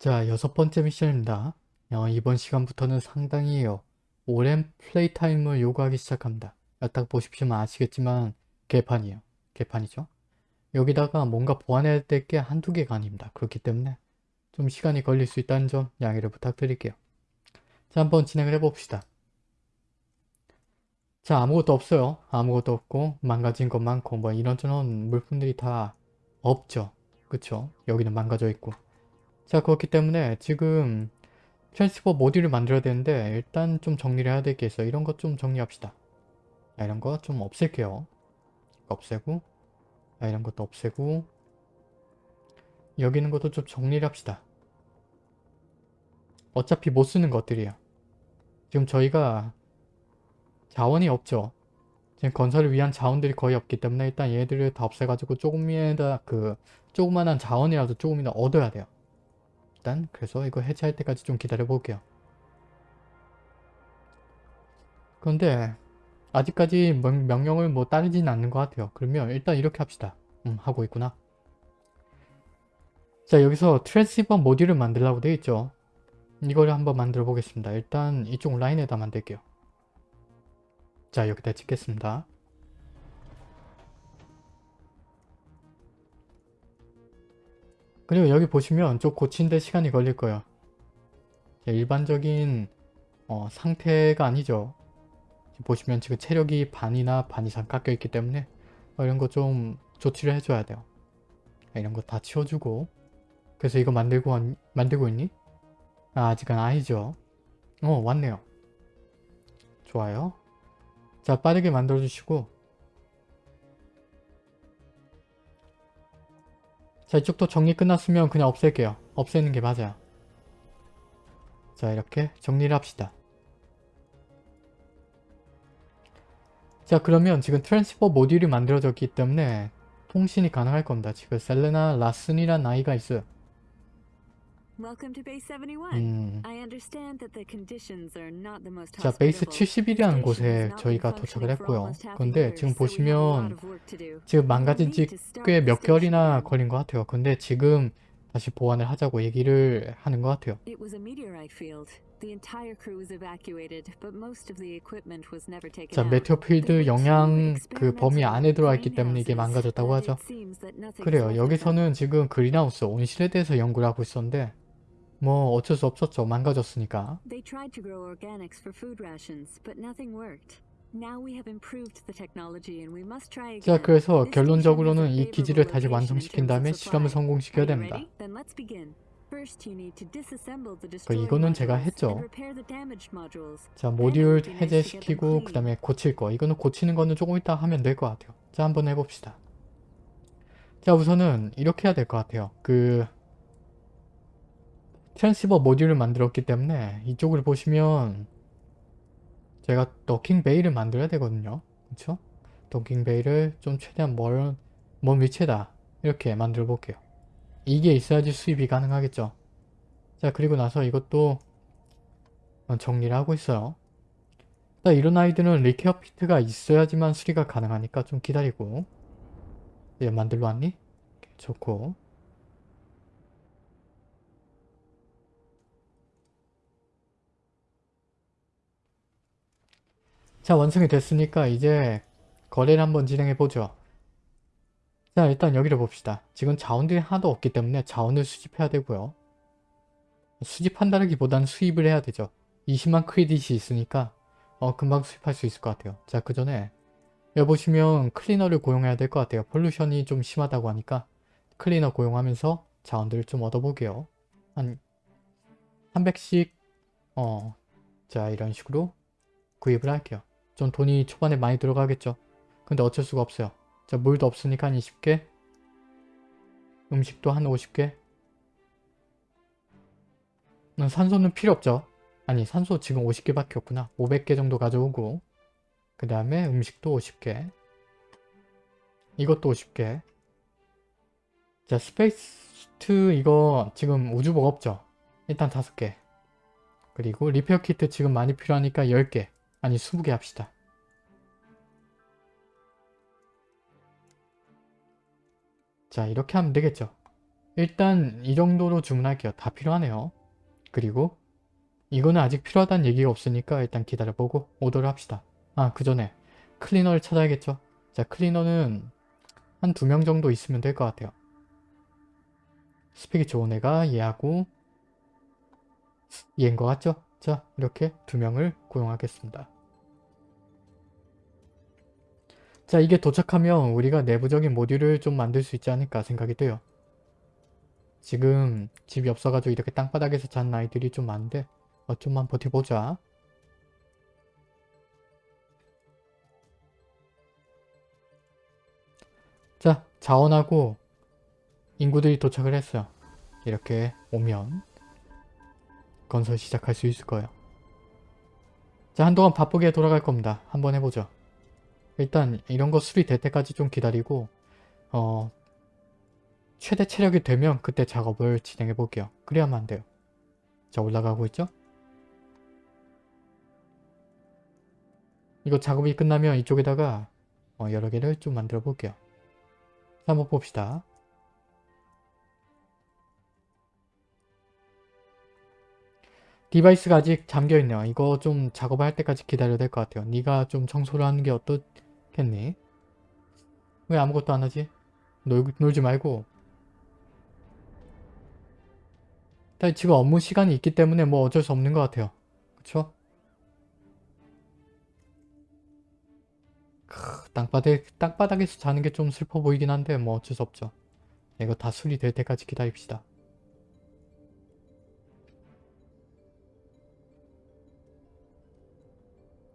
자, 여섯 번째 미션입니다. 어, 이번 시간부터는 상당히 오랜 플레이 타임을 요구하기 시작합니다. 딱 보십시오 아시겠지만 개판이에요. 개판이죠. 여기다가 뭔가 보완해야 될 게 한두 개가 아닙니다. 그렇기 때문에 좀 시간이 걸릴 수 있다는 점 양해를 부탁드릴게요. 자, 한번 진행을 해봅시다. 자, 아무것도 없어요. 아무것도 없고 망가진 것 많고 뭐 이런저런 물품들이 다 없죠. 그쵸? 여기는 망가져 있고. 자, 그렇기 때문에 지금 transceiver 모듈을 만들어야 되는데 일단 좀 정리를 해야 있어요. 이런 것 좀 정리합시다. 자, 이런 거 좀 없앨게요. 없애고 자, 이런 것도 없애고 여기 있는 것도 좀 정리를 합시다. 어차피 못 쓰는 것들이야. 지금 저희가 자원이 없죠. 지금 건설을 위한 자원들이 거의 없기 때문에 일단 얘들을 다 없애가지고 조금이다 그 조그만한 자원이라도 조금이나 얻어야 돼요. 일단 그래서 이거 해체할 때까지 좀 기다려 볼게요. 그런데 아직까지 명령을 뭐 따르진 않는 것 같아요. 그러면 일단 이렇게 합시다. 음 하고 있구나. 자 여기서 트랜시버 모듈을 만들라고 되어 있죠. 이거를 한번 만들어 보겠습니다. 일단 이쪽 라인에다 만들게요. 자 여기다 찍겠습니다. 그리고 여기 보시면 좀 고친데 시간이 걸릴 거예요. 일반적인 어, 상태가 아니죠. 보시면 지금 체력이 반이나 반 이상 깎여 있기 때문에 어, 이런 거 좀 조치를 해줘야 돼요. 이런 거 다 치워주고 그래서 이거 만들고 만들고 있니? 아, 아직은 아니죠. 어 왔네요. 좋아요. 자 빠르게 만들어주시고 자 이쪽도 정리 끝났으면 그냥 없앨게요. 없애는 게 맞아요. 자 이렇게 정리를 합시다. 자 그러면 지금 transceiver 모듈이 만들어졌기 때문에 통신이 가능할 겁니다. 지금 셀레나 라슨이란 아이가 있어요. 음. 자 베이스 70이라는 곳에 저희가 도착을 했고요. 근데 지금 보시면 지금 망가진 지 꽤 몇 개월이나 걸린 것 같아요. 근데 지금 다시 보완을 하자고 얘기를 하는 것 같아요. 자, 메테오 필드 영향 그 범위 안에 들어와 있기 때문에 이게 망가졌다고 하죠. 그래요. 여기서는 지금 그린하우스 온실에 대해서 연구를 하고 있었는데 뭐 어쩔 수 없었죠. 망가졌으니까. 자, 그래서 결론적으로는 이 기지를 다시 완성시킨 다음에 실험을 성공시켜야 됩니다. 그 이거는 제가 했죠. 자, 모듈 해제시키고 그 다음에 고칠 거. 이거는 고치는 거는 조금 이따 하면 될 것 같아요. 자, 한번 해봅시다. 자, 우선은 이렇게 해야 될 것 같아요. 그 transceiver 모듈을 만들었기 때문에 이쪽을 보시면 제가 docking bay를 만들어야 되거든요. 그렇죠? docking bay를 좀 최대한 멀, 먼 위치에다 이렇게 만들어 볼게요. 이게 있어야지 수입이 가능하겠죠. 자 그리고 나서 이것도 정리를 하고 있어요. 이런 아이들은 리케어 피트가 있어야지만 수리가 가능하니까 좀 기다리고 얘 만들러 왔니? 좋고 자 완성이 됐으니까 이제 거래를 한번 진행해 보죠. 자 일단 여기를 봅시다. 지금 자원들이 하나도 없기 때문에 자원을 수집해야 되고요. 수집한다기보다는 수입을 해야 되죠. 20만 크레딧이 있으니까 어, 금방 수입할 수 있을 것 같아요. 자 그 전에 여기 보시면 클리너를 고용해야 될 것 같아요. 폴루션이 좀 심하다고 하니까 클리너 고용하면서 자원들을 좀 얻어보게요. 한 300씩 어, 자 이런 식으로 구입을 할게요. 좀 돈이 초반에 많이 들어가겠죠. 근데 어쩔 수가 없어요. 자 물도 없으니까 한 20개 음식도 한 50개 산소는 필요 없죠. 아니 산소 지금 50개밖에 없구나. 500개 정도 가져오고 그 다음에 음식도 50개 이것도 50개 자 스페이스2 이거 지금 우주복 없죠. 일단 5개 그리고 리페어 키트 지금 많이 필요하니까 10개 아니 20개 합시다. 자 이렇게 하면 되겠죠. 일단 이 정도로 주문할게요. 다 필요하네요. 그리고 이거는 아직 필요하다는 얘기가 없으니까 일단 기다려보고 오더를 합시다. 아, 그 전에 클리너를 찾아야겠죠? 자, 클리너는 한 두 명 정도 있으면 될 것 같아요. 스펙이 좋은 애가 얘하고 얘인 것 같죠? 자, 이렇게 두 명을 고용하겠습니다. 자, 이게 도착하면 우리가 내부적인 모듈을 좀 만들 수 있지 않을까 생각이 돼요. 지금 집이 없어가지고 이렇게 땅바닥에서 자는 아이들이 좀 많은데 어, 좀만 버텨보자. 자, 자원하고 인구들이 도착을 했어요. 이렇게 오면 건설 시작할 수 있을 거예요. 자, 한동안 바쁘게 돌아갈 겁니다. 한번 해보죠. 일단 이런 거 수리될 때까지 좀 기다리고 어 최대 체력이 되면 그때 작업을 진행해 볼게요. 그래야만 안 돼요. 자, 올라가고 있죠? 이거 작업이 끝나면 이쪽에다가 어, 여러 개를 좀 만들어 볼게요. 자, 한번 봅시다. device가 아직 잠겨있네요. 이거 좀 작업할 때까지 기다려야 될 것 같아요. 네가 좀 청소를 하는 게 어떻겠니? 왜 아무것도 안 하지? 놀, 놀지 말고 일단 지금 업무 시간이 있기 때문에 뭐 어쩔 수 없는 것 같아요. 그쵸? 크, 땅바닥, 땅바닥에서 자는 게 좀 슬퍼 보이긴 한데 뭐 어쩔 수 없죠. 이거 다 수리될 때까지 기다립시다.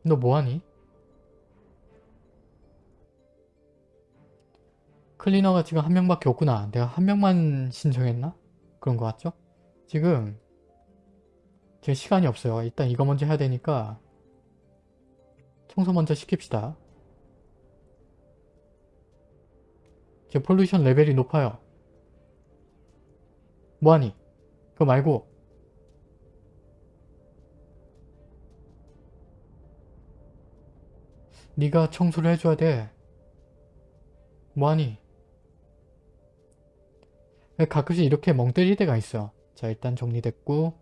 너 뭐하니? 클리너가 지금 한 명밖에 없구나. 내가 한 명만 신청했나? 그런 것 같죠? 지금 제 시간이 없어요. 일단 이거 먼저 해야 되니까 청소 먼저 시킵시다. 제 폴루션 레벨이 높아요. 뭐하니? 그거 말고 네가 청소를 해줘야 돼. 뭐하니? 가끔씩 이렇게 멍 때릴 때가 있어. 자 일단 정리됐고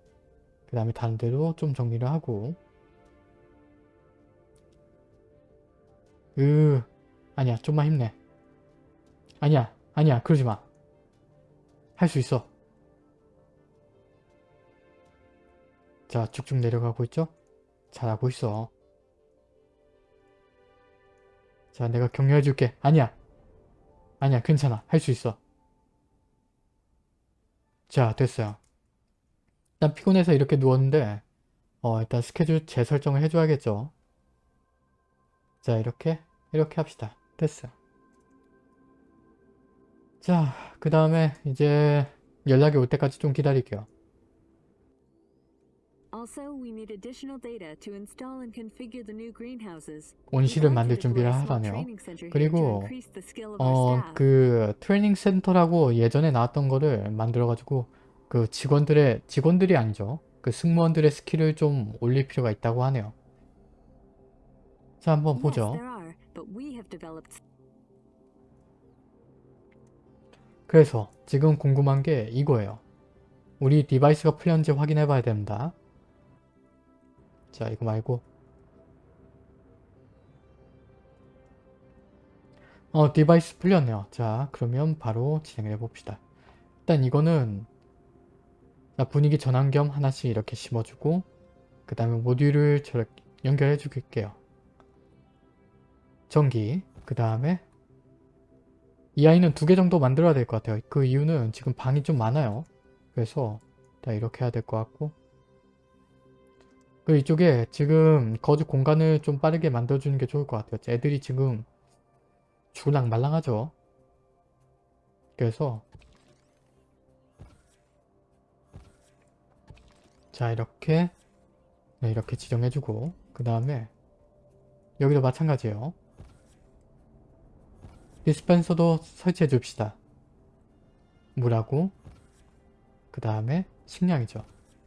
그 다음에 다른 데도 좀 정리를 하고 으 아니야 좀만 힘내 아니야 아니야 그러지마 할 수 있어 자 쭉쭉 내려가고 있죠 잘하고 있어 자 내가 격려해 줄게. 아니야. 아니야 괜찮아. 할 수 있어. 자 됐어요. 일단 피곤해서 이렇게 누웠는데 어 일단 스케줄 재설정을 해줘야겠죠. 자 이렇게 이렇게 합시다. 됐어요. 자그 다음에 이제 연락이 올 때까지 좀 기다릴게요 온실을 만들 준비를 하라네요. 그리고 어 그 트레이닝 센터라고 예전에 나왔던 거를 만들어 가지고 그 직원들의 직원들이 아니죠. 그 승무원들의 skill을 좀 올릴 필요가 있다고 하네요. 자 한번 보죠. 그래서 지금 궁금한 게 이거예요. 우리 device가 풀렸는지 확인해 봐야 됩니다 자 이거 말고. 어 device 풀렸네요. 자 그러면 바로 진행해 봅시다. 일단 이거는 분위기 전환 겸 하나씩 이렇게 심어주고 그 다음에 모듈을 저렇게 연결해 줄게요. 전기 그 다음에 이 아이는 두 개 정도 만들어야 될 것 같아요. 그 이유는 지금 방이 좀 많아요. 그래서 다 이렇게 해야 될 것 같고 그 이쪽에 지금 거주 공간을 좀 빠르게 만들어주는 게 좋을 것 같아요. 애들이 지금 죽을랑 말랑하죠. 그래서 자 이렇게 네, 이렇게 지정해주고 그 다음에 여기도 마찬가지예요. 디스펜서도 설치해 줍시다. 물하고 그 다음에 식량이죠.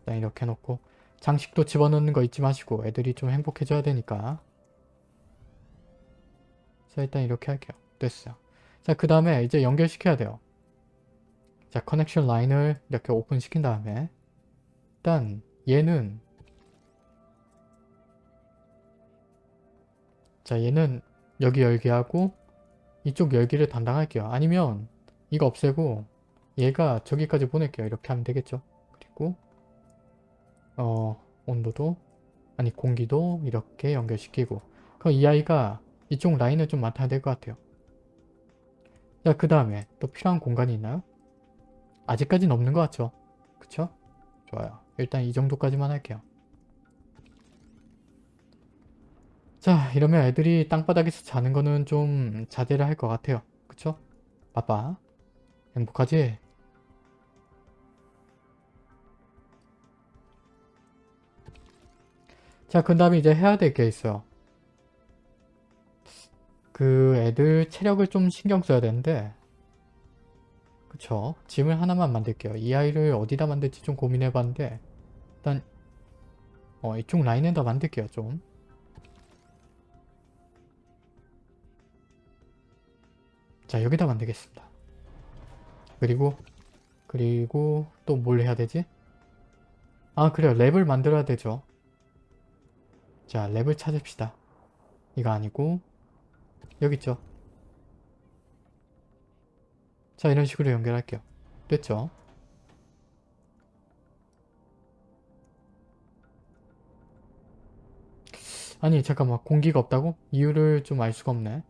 이렇게 해놓고 장식도 집어넣는 거 잊지 마시고 애들이 좀 행복해져야 되니까 자 일단 이렇게 할게요 됐어요 자그 다음에 이제 연결시켜야 돼요 자 커넥션 라인을 이렇게 오픈시킨 다음에 일단 얘는 자 얘는 여기 열기 하고 이쪽 열기를 담당할게요. 아니면 이거 없애고 얘가 저기까지 보낼게요. 이렇게 하면 되겠죠. 어 온도도 아니 공기도 이렇게 연결시키고 그럼 이 아이가 이쪽 라인을 좀 맡아야 될 것 같아요. 자그 다음에 또 필요한 공간이 있나요? 아직까지는 없는 것 같죠? 그쵸? 좋아요. 일단 이 정도까지만 할게요. 자 이러면 애들이 땅바닥에서 자는 거는 좀 자제를 할 것 같아요. 그쵸? 빠빠 행복하지? 자, 그 다음에 이제 해야 될 게 있어요. 그 애들 체력을 좀 신경 써야 되는데 그쵸? 짐을 하나만 만들게요. 이 아이를 어디다 만들지 좀 고민해 봤는데 일단 어, 이쪽 라인에다 만들게요. 좀. 자, 여기다 만들겠습니다. 그리고 그리고 또 뭘 해야 되지? 아, 그래요. 랩을 만들어야 되죠. 자, 랩을 찾읍시다. 이거 아니고 여기 있죠. 자, 이런 식으로 연결할게요. 됐죠? 아니, 잠깐만. 공기가 없다고? 이유를 좀 알 수가 없네.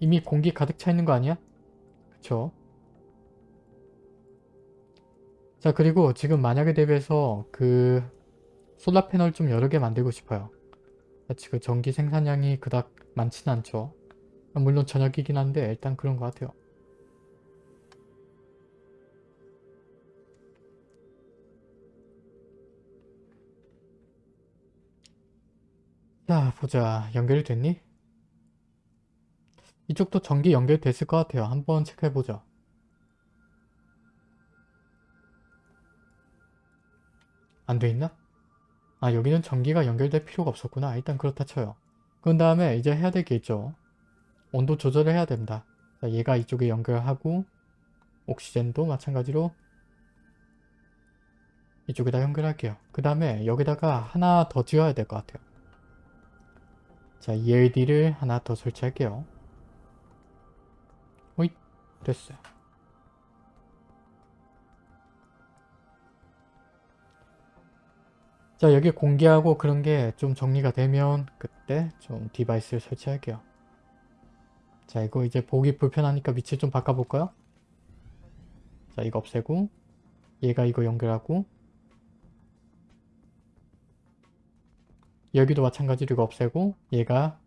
이미 공기 가득 차 있는 거 아니야? 그쵸? 자 그리고 지금 만약에 대비해서 그 솔라 패널 좀 여러 개 만들고 싶어요. 지금 전기 생산량이 그닥 많진 않죠. 물론 저녁이긴 한데 일단 그런 것 같아요. 자 보자 연결이 됐니? 이쪽도 전기 연결됐을 것 같아요. 한번 체크해보자. 안 돼 있나? 아 여기는 전기가 연결될 필요가 없었구나. 일단 그렇다 쳐요. 그 다음에 이제 해야 될 게 있죠. 온도 조절을 해야 된다. 자, 얘가 이쪽에 연결하고 옥시젠도 마찬가지로 이쪽에다 연결할게요. 그 다음에 여기다가 하나 더 지어야 될 것 같아요. 자 ELD를 하나 더 설치할게요. 호잇 됐어요. 자 여기 공개하고 그런 게 좀 정리가 되면 그때 좀 디바이스를 설치할게요. 자 이거 이제 보기 불편하니까 위치 좀 바꿔볼까요? 자 이거 없애고 얘가 이거 연결하고 여기도 마찬가지로 이거 없애고 얘가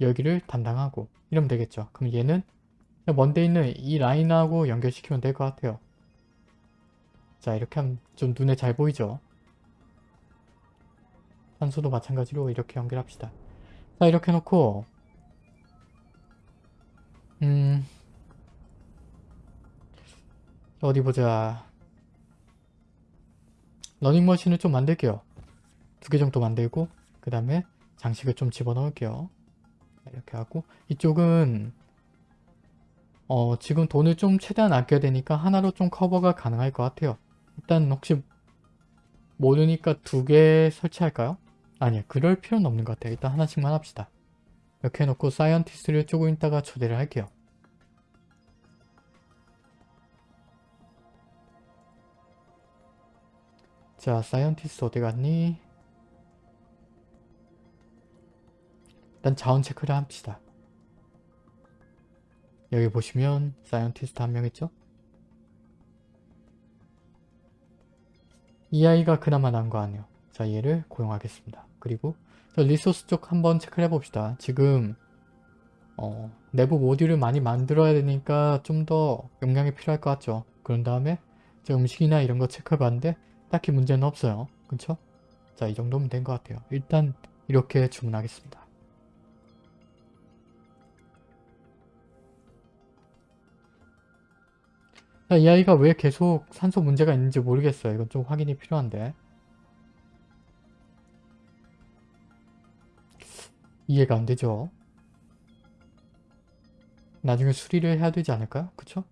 여기를 담당하고 이러면 되겠죠. 그럼 얘는 먼데 있는 이 라인하고 연결시키면 될 것 같아요. 자 이렇게 하면 좀 눈에 잘 보이죠? 산소도 마찬가지로 이렇게 연결합시다. 자 이렇게 해놓고 음 어디 보자 러닝머신을 좀 만들게요. 두 개 정도 만들고 그 다음에 장식을 좀 집어넣을게요. 이렇게 하고 이쪽은 어 지금 돈을 좀 최대한 아껴야 되니까 하나로 좀 커버가 가능할 것 같아요. 일단 혹시 모르니까 두 개 설치할까요? 아니야 그럴 필요는 없는 것 같아요. 일단 하나씩만 합시다. 이렇게 해놓고 scientist를 조금 있다가 초대를 할게요. 자 scientist 어디 갔니? 일단 자원 체크를 합시다. 여기 보시면 scientist 한 명 있죠? 이 아이가 그나마 나은 거 아니에요. 자 얘를 고용하겠습니다. 그리고 resource 쪽 한번 체크를 해봅시다. 지금 어, 내부 모듈을 많이 만들어야 되니까 좀 더 용량이 필요할 것 같죠. 그런 다음에 음식이나 이런 거 체크해봤는데 딱히 문제는 없어요. 그쵸? 자 이 정도면 된 것 같아요. 일단 이렇게 주문하겠습니다. 자, 이 아이가 왜 계속 산소 문제가 있는지 모르겠어요. 이건 좀 확인이 필요한데. 이해가 안 되죠? 나중에 수리를 해야 되지 않을까요? 그쵸?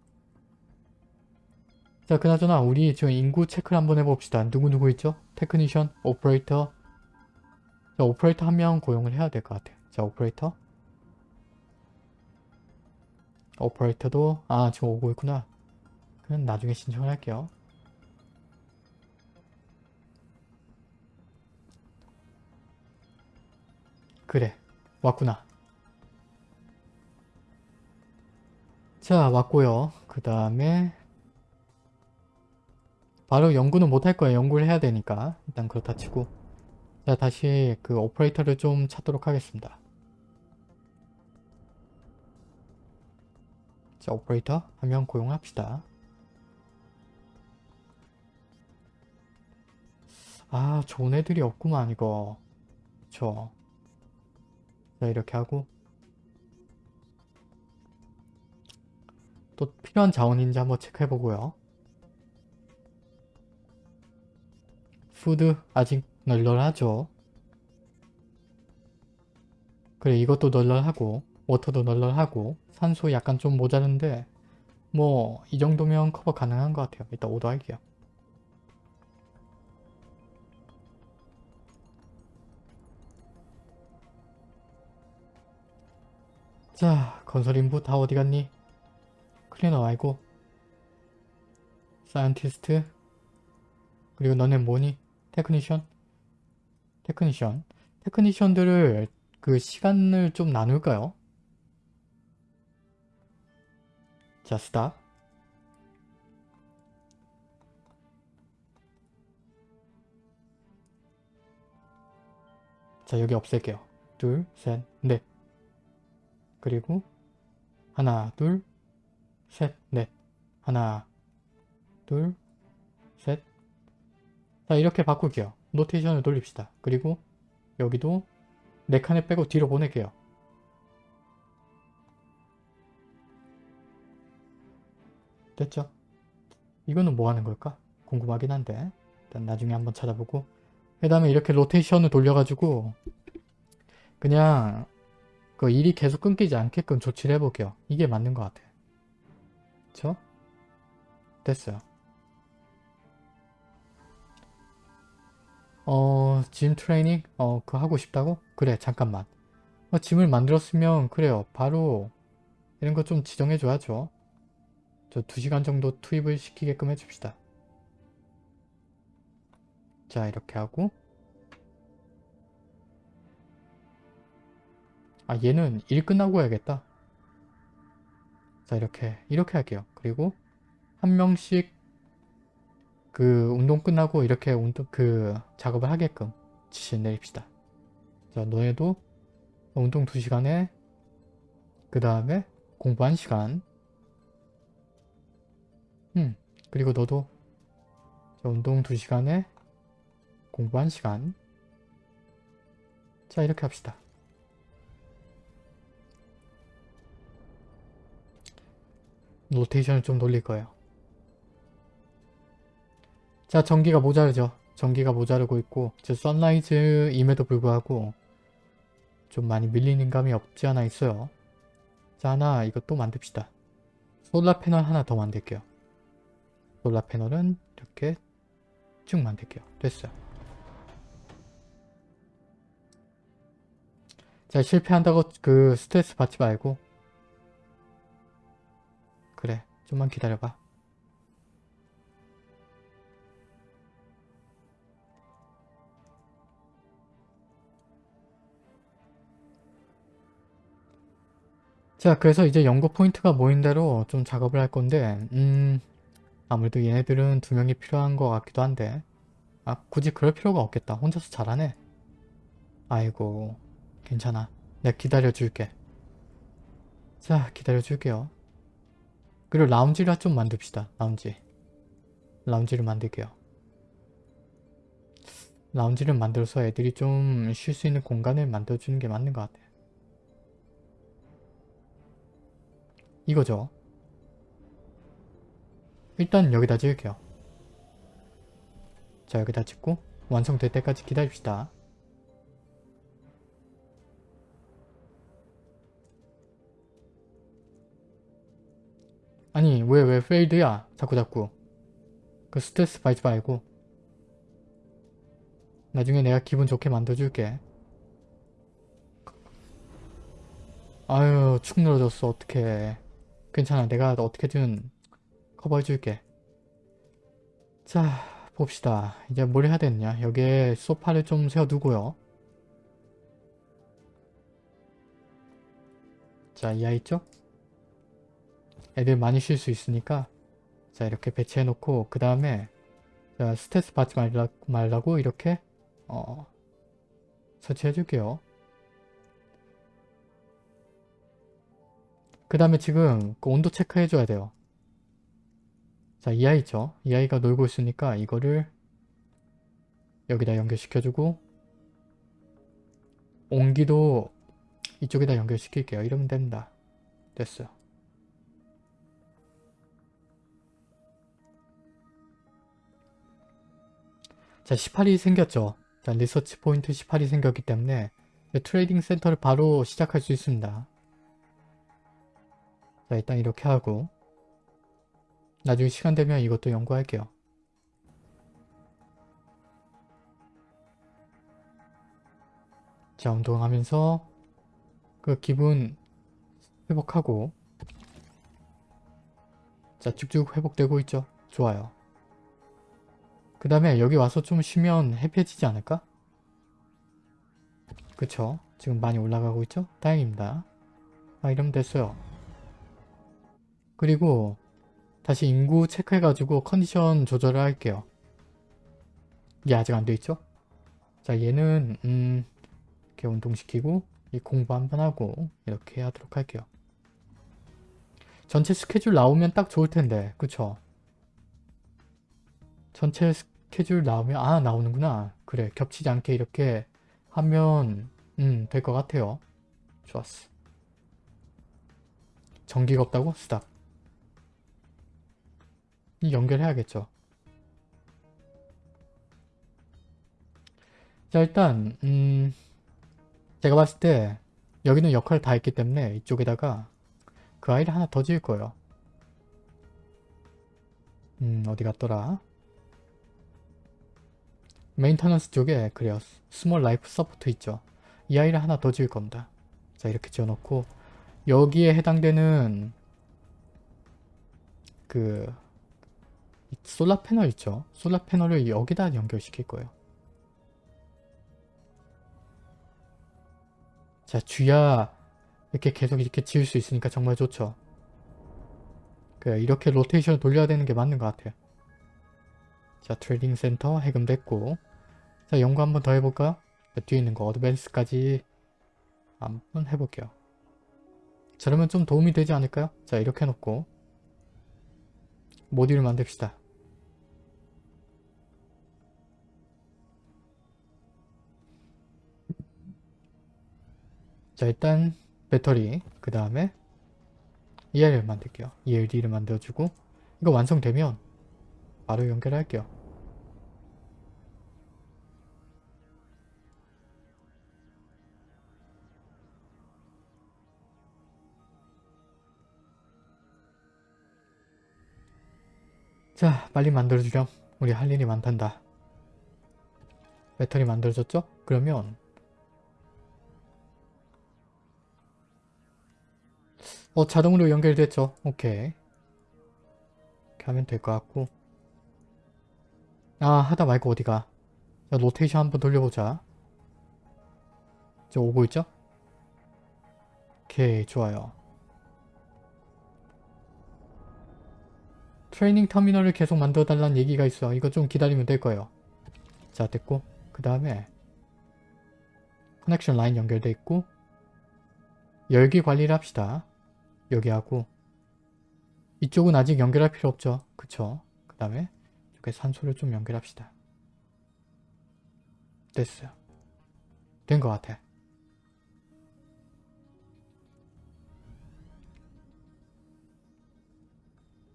자 그나저나 우리 지금 인구 체크를 한번 해봅시다. 누구누구 있죠? technician, 오퍼레이터 자 오퍼레이터 한 명 고용을 해야 될 것 같아요. 자 오퍼레이터 오퍼레이터도 아 지금 오고 있구나. 그럼 나중에 신청을 할게요. 그래 왔구나. 자 왔고요. 그 다음에 바로 연구는 못할 거예요. 연구를 해야 되니까 일단 그렇다 치고 자 다시 그 오퍼레이터를 좀 찾도록 하겠습니다. 자 오퍼레이터 한 명 고용합시다. 아 좋은 애들이 없구만 이거 저. 자 이렇게 하고 또 필요한 자원인지 한번 체크해보고요. food 아직 널널하죠. 그래 이것도 널널하고 워터도 널널하고 산소 약간 좀 모자른데 뭐 이 정도면 커버 가능한 것 같아요. 일단 오더 할게요. 자 건설 인부 다 어디 갔니? 클리너 말고 scientist 그리고 너네 뭐니? technician? technician technician들을 그 시간을 좀 나눌까요? 자 stop 자 여기 없앨게요 둘셋넷 그리고 하나 둘 셋, 넷. 하나, 둘, 셋. 자, 이렇게 바꿀게요. 노테이션을 돌립시다. 그리고 여기도 네 칸에 빼고 뒤로 보낼게요. 됐죠? 이거는 뭐 하는 걸까? 궁금하긴 한데 일단 나중에 한번 찾아보고 그 다음에 이렇게 로테이션을 돌려가지고 그냥 그 일이 계속 끊기지 않게끔 조치를 해볼게요. 이게 맞는 것 같아요. 그쵸? 됐어요. 어, 짐 트레이닝? 어, 그거 하고 싶다고? 그래, 잠깐만. 어, 짐을 만들었으면, 그래요. 바로, 이런 거 좀 지정해줘야죠. 저 2시간 정도 투입을 시키게끔 해줍시다. 자, 이렇게 하고. 아, 얘는 일 끝나고 해야겠다. 자 이렇게 이렇게 할게요. 그리고 한 명씩 그 운동 끝나고 이렇게 운동 그 작업을 하게끔 지시를 내립시다. 자 너네도 운동 2시간에 그 다음에 공부 1시간 음 그리고 너도 자, 운동 2시간에 공부 1시간 자 이렇게 합시다. 로테이션을 좀 돌릴 거예요. 자 전기가 모자르죠. 전기가 모자르고 있고 저 선라이즈임에도 불구하고 좀 많이 밀리는 감이 없지 않아 있어요. 자 하나 이것도 만듭시다. 솔라 패널 하나 더 만들게요. 솔라 패널은 이렇게 쭉 만들게요. 됐어요. 자 실패한다고 그 스트레스 받지 말고 그래 좀만 기다려봐. 자 그래서 이제 연구 포인트가 모인 대로 좀 작업을 할 건데 음 아무래도 얘네들은 두 명이 필요한 것 같기도 한데 아 굳이 그럴 필요가 없겠다. 혼자서 잘하네. 아이고 괜찮아. 내가 기다려줄게. 자 기다려줄게요 그리고 라운지를 좀 만듭시다. 라운지. 라운지를 만들게요. 라운지를 만들어서 애들이 좀 쉴 수 있는 공간을 만들어주는 게 맞는 것 같아요. 이거죠. 일단 여기다 지을게요. 자 여기다 짓고 완성될 때까지 기다립시다. 아니 왜 왜 페일드야? 자꾸 자꾸. 그 스트레스 받지 말고. 나중에 내가 기분 좋게 만들어줄게. 아유 축 늘어졌어. 어떡해. 괜찮아. 내가 어떻게든 커버해줄게. 자 봅시다. 이제 뭘 해야 되느냐? 여기에 소파를 좀 세워두고요. 자이 아이 있죠? 애들 많이 쉴 수 있으니까 자 이렇게 배치해 놓고 그 다음에 자 스트레스 받지 말라, 말라고 이렇게 어 설치해 줄게요. 그 다음에 지금 그 온도 체크해 줘야 돼요. 자이 아이 있죠? 이 아이가 놀고 있으니까 이거를 여기다 연결시켜 주고 온기도 이쪽에다 연결시킬게요. 이러면 됩니다. 됐어요 자 18이 생겼죠. 자 research point 18이 생겼기 때문에 trading center를 바로 시작할 수 있습니다. 자 일단 이렇게 하고 나중에 시간 되면 이것도 연구할게요. 자 운동하면서 그 기분 회복하고 자 쭉쭉 회복되고 있죠. 좋아요 그 다음에 여기 와서 좀 쉬면 해피해지지 않을까? 그쵸? 지금 많이 올라가고 있죠? 다행입니다. 아 이러면 됐어요. 그리고 다시 인구 체크해가지고 컨디션 조절을 할게요. 이게 아직 안 돼있죠? 자 얘는 음 이렇게 운동시키고 이 공부 한번 하고 이렇게 하도록 할게요. 전체 스케줄 나오면 딱 좋을 텐데 그쵸? 전체 스 케줄 나오면 아 나오는구나. 그래 겹치지 않게 이렇게 하면 음 될 것 같아요. 좋았어. 전기가 없다고? 이 연결해야겠죠. 자 일단 음 제가 봤을 때 여기는 역할을 다 했기 때문에 이쪽에다가 그 아이를 하나 더 지을 거예요. 음 어디 갔더라 maintenance 쪽에 그래요. small life support 있죠. 이 아이를 하나 더 지을 겁니다. 자 이렇게 지어놓고 여기에 해당되는 그 solar panel 있죠. solar panel을 여기다 연결시킬 거예요. 자 쥐야 이렇게 계속 이렇게 지을 수 있으니까 정말 좋죠. 그래 이렇게 로테이션을 돌려야 되는 게 맞는 것 같아요. 자 trading center 해금됐고 자 연구 한번 더 해볼까요? 자, 뒤에 있는 거 advance까지 한번 해볼게요. 자 그러면 좀 도움이 되지 않을까요? 자 이렇게 해놓고 모듈을 만듭시다. 자 일단 배터리 그 다음에 ER을 만들게요. ELD를 만들어주고 이거 완성되면 바로 연결할게요. 자 빨리 만들어주렴. 우리 할 일이 많단다. 배터리 만들어졌죠? 그러면 어 자동으로 연결됐죠? 오케이 이렇게 하면 될 것 같고 아 하다 말고 어디가? 자 로테이션 한번 돌려보자. 저 오고 있죠? 오케이 좋아요. 트레이닝 터미널을 계속 만들어 달라는 얘기가 있어. 이거 좀 기다리면 될 거예요. 자 됐고. 그 다음에 커넥션 라인 연결돼 있고 열기 관리를 합시다. 여기하고. 이쪽은 아직 연결할 필요 없죠. 그쵸? 그 다음에 이쪽에 산소를 좀 연결합시다. 됐어요. 된 것 같아.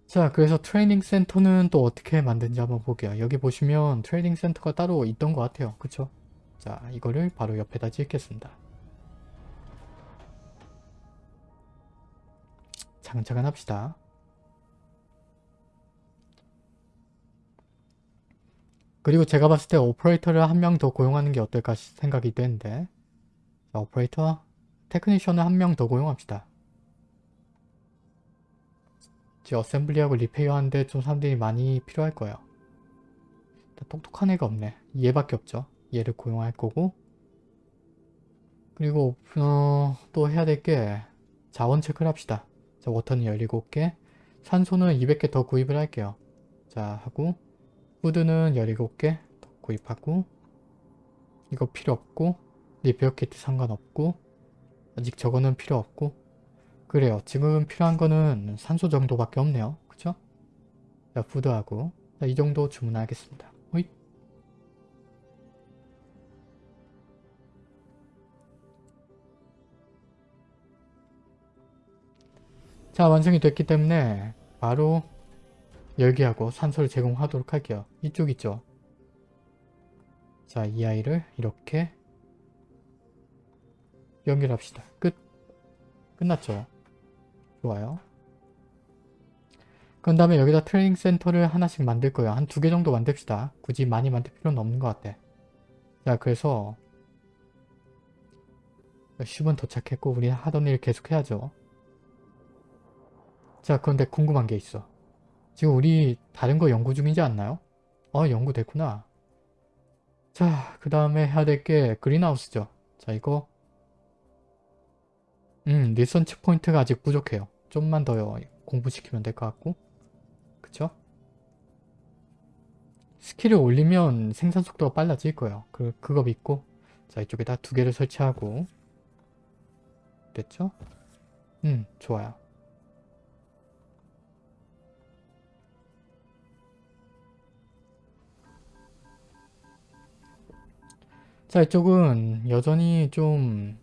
자 그래서 trading center는 또 어떻게 만든지 한번 볼게요. 여기 보시면 trading center가 따로 있던 것 같아요. 그쵸? 자 이거를 바로 옆에다 짓겠습니다. 차근차근 합시다 그리고 제가 봤을 때 오퍼레이터를 한 명 더 고용하는 게 어떨까 시- 생각이 되는데 자, 오퍼레이터 technician을 한 명 더 고용합시다. 이제 assembly하고 repair 하는데 좀 사람들이 많이 필요할 거예요. 똑똑한 애가 없네. 얘밖에 없죠. 얘를 고용할 거고 그리고 어, 또 해야 될 게 자원 체크를 합시다. 자, water는 17개 산소는 200개 더 구입을 할게요. 자 하고 food는 17개 더 구입하고 이거 필요 없고 repair kit 상관없고 아직 저거는 필요 없고 그래요. 지금 필요한 거는 산소 정도밖에 없네요. 그쵸? 자 푸드하고 자, 이 정도 주문하겠습니다. 호잇. 자 완성이 됐기 때문에 바로 열기하고 산소를 제공하도록 할게요. 이쪽 있죠? 자, 이 아이를 이렇게 연결합시다. 끝. 끝났죠? 좋아요. 그런 다음에 여기다 트레이닝 센터를 하나씩 만들 거예요. 한 두 개 정도 만듭시다. 굳이 많이 만들 필요는 없는 것 같아. 자, 그래서 10분 도착했고 우리 하던 일 계속 해야죠. 자, 그런데 궁금한 게 있어. 지금 우리 다른 거 연구 중이지 않나요? 어 연구 됐구나. 자 그 다음에 해야 될 게 greenhouse죠. 자 이거 음 research point가 아직 부족해요. 좀만 더 공부시키면 될 것 같고 그쵸? 스킬을 올리면 생산 속도가 빨라질 거예요. 그, 그거 믿고 자 이쪽에다 두 개를 설치하고 됐죠? 음 좋아요. 자 이쪽은 여전히 좀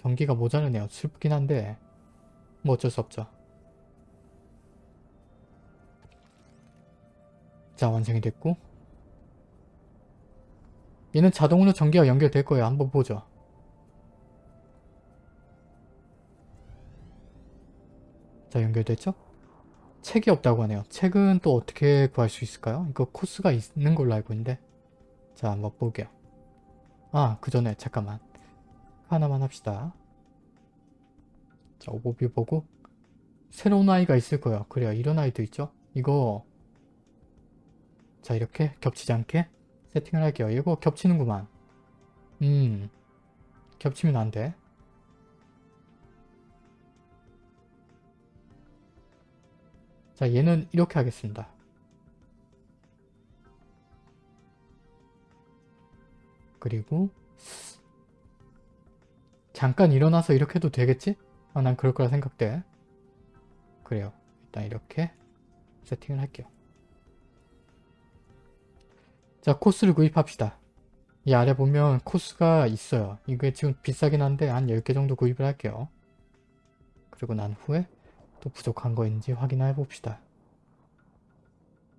전기가 모자르네요. 슬프긴 한데 뭐 어쩔 수 없죠. 자 완성이 됐고 얘는 자동으로 전기가 연결될 거예요. 한번 보죠. 자 연결됐죠? 책이 없다고 하네요. 책은 또 어떻게 구할 수 있을까요? 이거 코스가 있는 걸로 알고 있는데 자 한번 볼게요. 아, 그 전에 잠깐만. 하나만 합시다. 자, 오버뷰 보고 새로운 아이가 있을 거예요. 그래요. 이런 아이도 있죠. 이거 자, 이렇게 겹치지 않게 세팅을 할게요. 이거 겹치는구만. 음, 겹치면 안 돼. 자, 얘는 이렇게 하겠습니다. 그리고 잠깐 일어나서 이렇게 해도 되겠지? 아, 난 그럴 거라 생각돼. 그래요. 일단 이렇게 세팅을 할게요. 자, 코스를 구입합시다. 이 아래 보면 코스가 있어요. 이게 지금 비싸긴 한데 한 10개 정도 구입을 할게요. 그리고 난 후에 또 부족한 거인지 확인해 봅시다.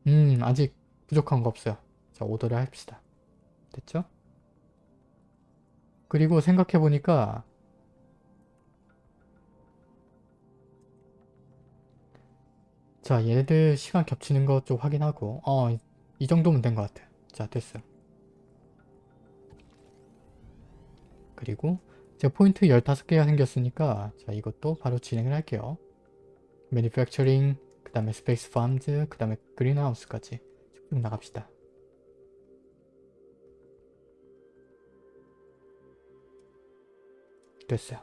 음, 아직 부족한 거 없어요. 자, 오더를 합시다. 됐죠? 그리고 생각해보니까 자 얘네들 시간 겹치는 거좀 확인하고 어 이 정도면 된 것 같아. 자 됐어요 그리고 제가 포인트 15개가 생겼으니까 자 이것도 바로 진행을 할게요. manufacturing 그 다음에 space farms 그 다음에 greenhouse까지 쭉 나갑시다 됐어요.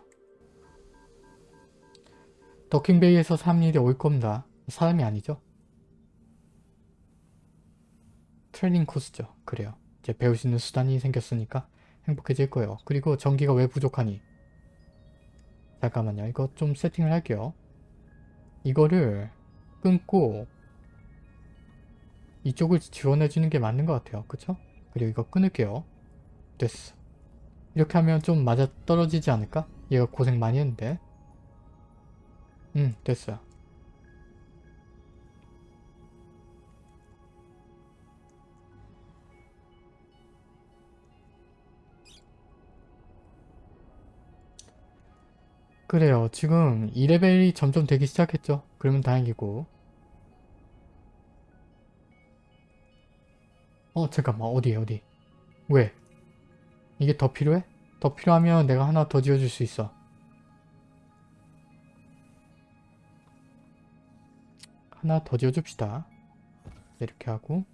더킹베이에서 사람 일이 올 겁니다. 사람이 아니죠? 트레이닝 코스죠. 그래요. 이제 배울 수 있는 수단이 생겼으니까 행복해질 거예요. 그리고 전기가 왜 부족하니? 잠깐만요. 이거 좀 세팅을 할게요. 이거를 끊고 이쪽을 지원해주는 게 맞는 것 같아요. 그쵸? 그리고 이거 끊을게요. 됐어. 이렇게 하면 좀 맞아 떨어지지 않을까? 얘가 고생 많이 했는데. 응 됐어요. 그래요. 지금 2레벨이 점점 되기 시작했죠. 그러면 다행이고. 어 잠깐만. 어디 어디 왜? 이게 더 필요해? 더 필요하면 내가 하나 더 지어줄 수 있어. 하나 더 지어줍시다. 이렇게 하고.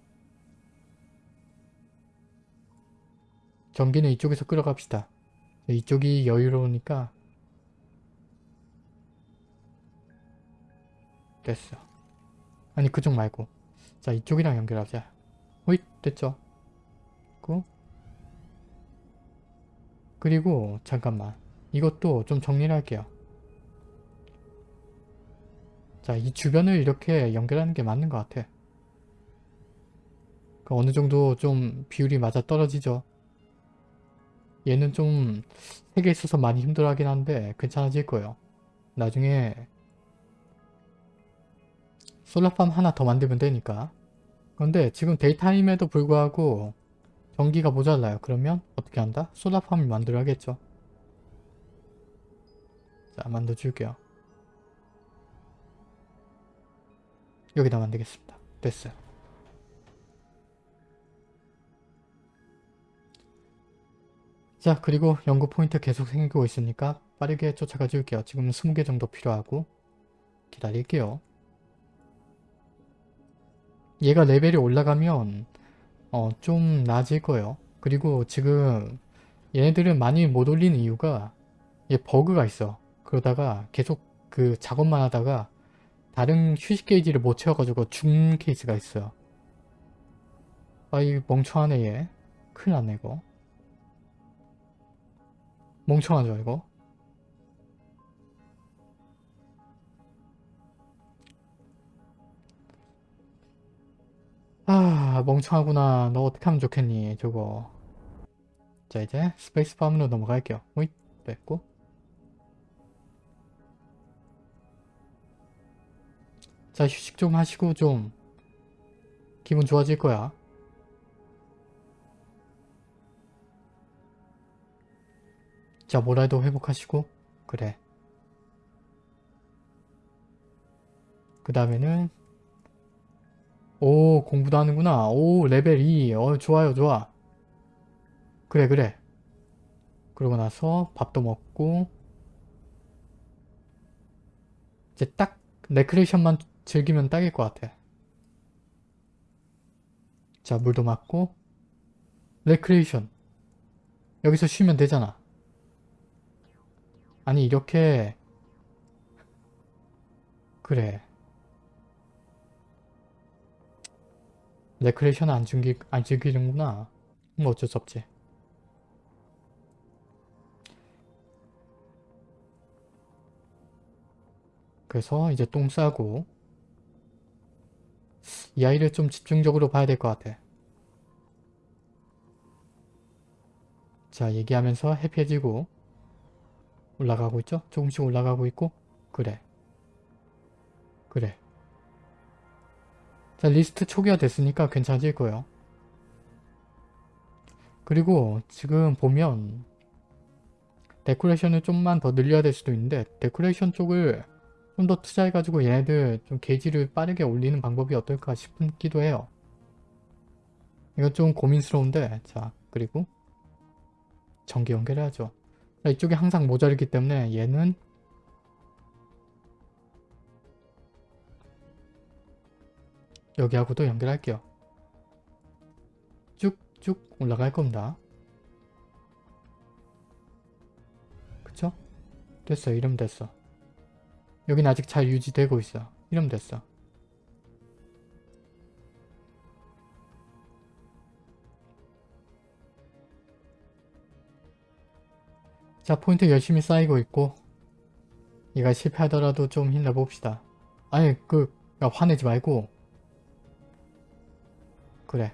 전기는 이쪽에서 끌어갑시다. 이쪽이 여유로우니까. 됐어. 아니 그쪽 말고. 자 이쪽이랑 연결하자. 호잇 됐죠? 고 그리고 잠깐만 이것도 좀 정리를 할게요. 자 이 주변을 이렇게 연결하는 게 맞는 것 같아. 그 어느 정도 좀 비율이 맞아 떨어지죠. 얘는 좀 색에 있어서 많이 힘들어하긴 한데 괜찮아질 거예요. 나중에 solar farm 하나 더 만들면 되니까. 그런데 지금 daytime에도 불구하고 전기가 모자라요. 그러면 어떻게 한다? solar farm을 만들어야겠죠. 자 만들어줄게요. 여기다 만들겠습니다. 됐어요. 자 그리고 연구 포인트 계속 생기고 있으니까 빠르게 쫓아가 줄게요. 지금 20개 정도 필요하고 기다릴게요. 얘가 레벨이 올라가면 어, 좀 나아질 거예요. 그리고 지금 얘네들은 많이 못 올리는 이유가 얘 버그가 있어. 그러다가 계속 그 작업만 하다가 다른 휴식 게이지를 못 채워가지고 죽는 케이스가 있어요. 아 이 멍청하네 얘. 큰일 났네 이거. 멍청하죠 이거. 아 멍청하구나. 너 어떻게 하면 좋겠니 저거. 자 이제 스페이스팜으로 넘어갈게요. 오잇 뺐고. 자 휴식 좀 하시고 좀 기분 좋아질 거야. 자 모랄도 회복하시고. 그래. 그 다음에는 오 공부도 하는구나. 오 레벨 2 어, 좋아요 좋아. 그래 그래. 그러고 나서 밥도 먹고 이제 딱 레크레이션만 즐기면 딱일 것 같아. 자 물도 맞고 레크레이션. 여기서 쉬면 되잖아. 아니 이렇게. 그래 레크레이션 안 즐기, 안 즐기는구나. 뭐 어쩔 수 없지. 그래서 이제 똥 싸고 이 아이를 좀 집중적으로 봐야 될 것 같아. 자 얘기하면서 해피해지고 올라가고 있죠? 조금씩 올라가고 있고 그래 그래 자 리스트 초기화 됐으니까 괜찮아질 거예요. 그리고 지금 보면 데코레이션을 좀만 더 늘려야 될 수도 있는데 데코레이션 쪽을 좀 더 투자해가지고 얘네들 좀 게이지를 빠르게 올리는 방법이 어떨까 싶기도 해요. 이거 좀 고민스러운데 자 그리고 전기 연결해야죠. 자, 이쪽이 항상 모자르기 때문에 얘는 여기하고도 연결할게요. 쭉쭉 올라갈 겁니다. 그쵸? 됐어. 이러면 됐어. 여긴 아직 잘 유지되고 있어. 이러면 됐어. 자 포인트 열심히 쌓이고 있고 얘가 실패하더라도 좀 힘내봅시다. 아니 그 야, 화내지 말고 그래.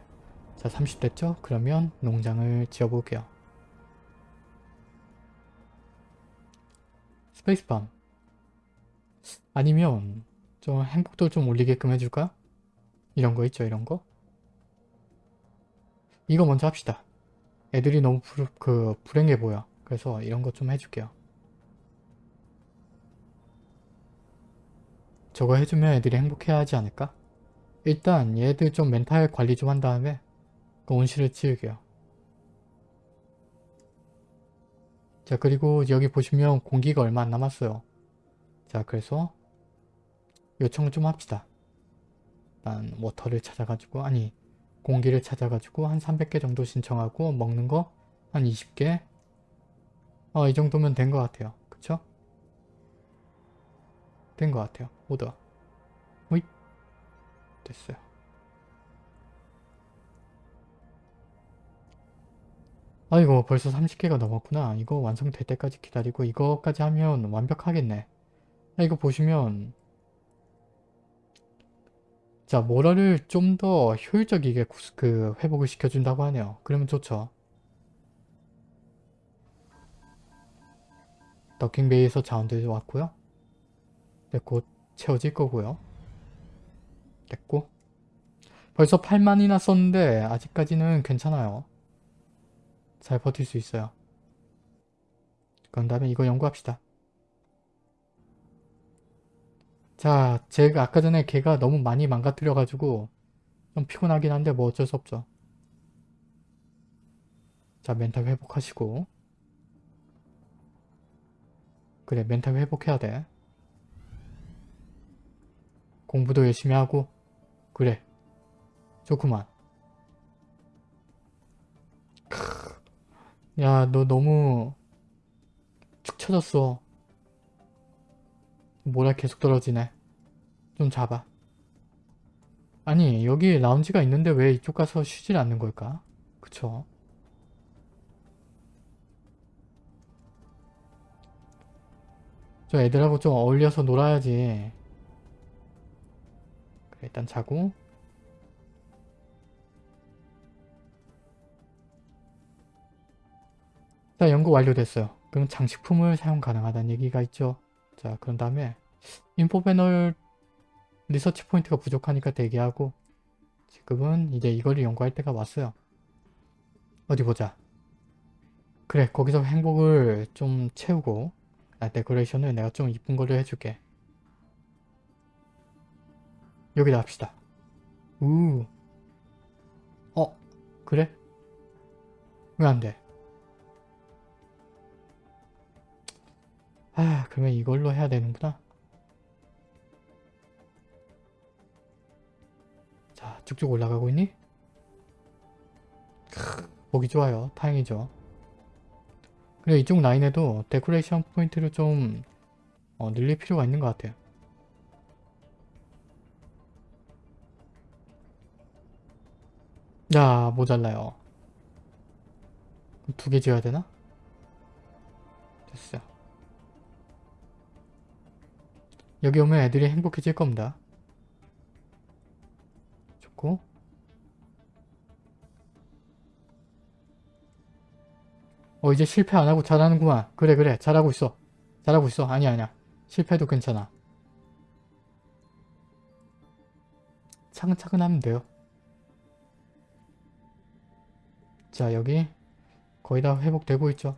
자 30 됐죠? 그러면 농장을 지어볼게요. 스페이스밤 아니면 좀 행복도 좀 올리게끔 해줄까? 이런 거 있죠 이런 거? 이거 먼저 합시다. 애들이 너무 불, 그 불행해 보여. 그래서 이런 거 좀 해줄게요. 저거 해주면 애들이 행복해야 하지 않을까? 일단 얘들 좀 멘탈 관리 좀 한 다음에 그 온실을 치우게요. 자 그리고 여기 보시면 공기가 얼마 안 남았어요. 자 그래서 요청을 좀 합시다. 일단 워터를 찾아가지고 아니 공기를 찾아가지고 한 300개 정도 신청하고 먹는 거 한 20개 어 이 정도면 된 것 같아요. 그쵸? 된 것 같아요. 오더 됐어요. 아이고 벌써 30개가 넘었구나. 이거 완성될 때까지 기다리고 이거까지 하면 완벽하겠네. 아, 이거 보시면 자 모라를 좀 더 효율적이게 그 회복을 시켜준다고 하네요. 그러면 좋죠. 더킹베이에서 자원들이 왔고요. 네, 곧 채워질 거고요. 됐고 벌써 8만이나 썼는데 아직까지는 괜찮아요. 잘 버틸 수 있어요. 그런 다음에 이거 연구합시다. 자, 제가 아까 전에 걔가 너무 많이 망가뜨려가지고 좀 피곤하긴 한데 뭐 어쩔 수 없죠. 자, 멘탈 회복하시고 그래, 멘탈 회복해야 돼. 공부도 열심히 하고 그래, 좋구만. 야, 너 너무 축 처졌어. 모랄 계속 떨어지네. 좀 잡아. 아니, 여기 라운지가 있는데 왜 이쪽 가서 쉬질 않는 걸까? 그쵸? 저 애들하고 좀 어울려서 놀아야지. 일단 자고. 자, 연구 완료됐어요. 그럼 장식품을 사용 가능하다는 얘기가 있죠. 자, 그런 다음에 info 패널 리서치 포인트가 부족하니까 대기하고 지금은 이제 이거를 연구할 때가 왔어요. 어디 보자. 그래, 거기서 행복을 좀 채우고 아, decoration을 내가 좀 이쁜 거를 해줄게. 여기다 합시다. 우. 어, 그래? 왜 안 돼? 아, 그러면 이걸로 해야 되는구나. 자, 쭉쭉 올라가고 있니? 크, 보기 좋아요. 다행이죠. 그리고 이쪽 라인에도 데코레이션 포인트를 좀 어, 늘릴 필요가 있는 것 같아요. 야, 모자라요. 두 개 지어야 되나? 됐어요. 여기 오면 애들이 행복해질 겁니다. 좋고 어 이제 실패 안하고 잘하는구만. 그래 그래 잘하고 있어. 잘하고 있어. 아니야 아니야. 실패도 괜찮아. 차근차근 하면 돼요. 자 여기 거의 다 회복되고 있죠.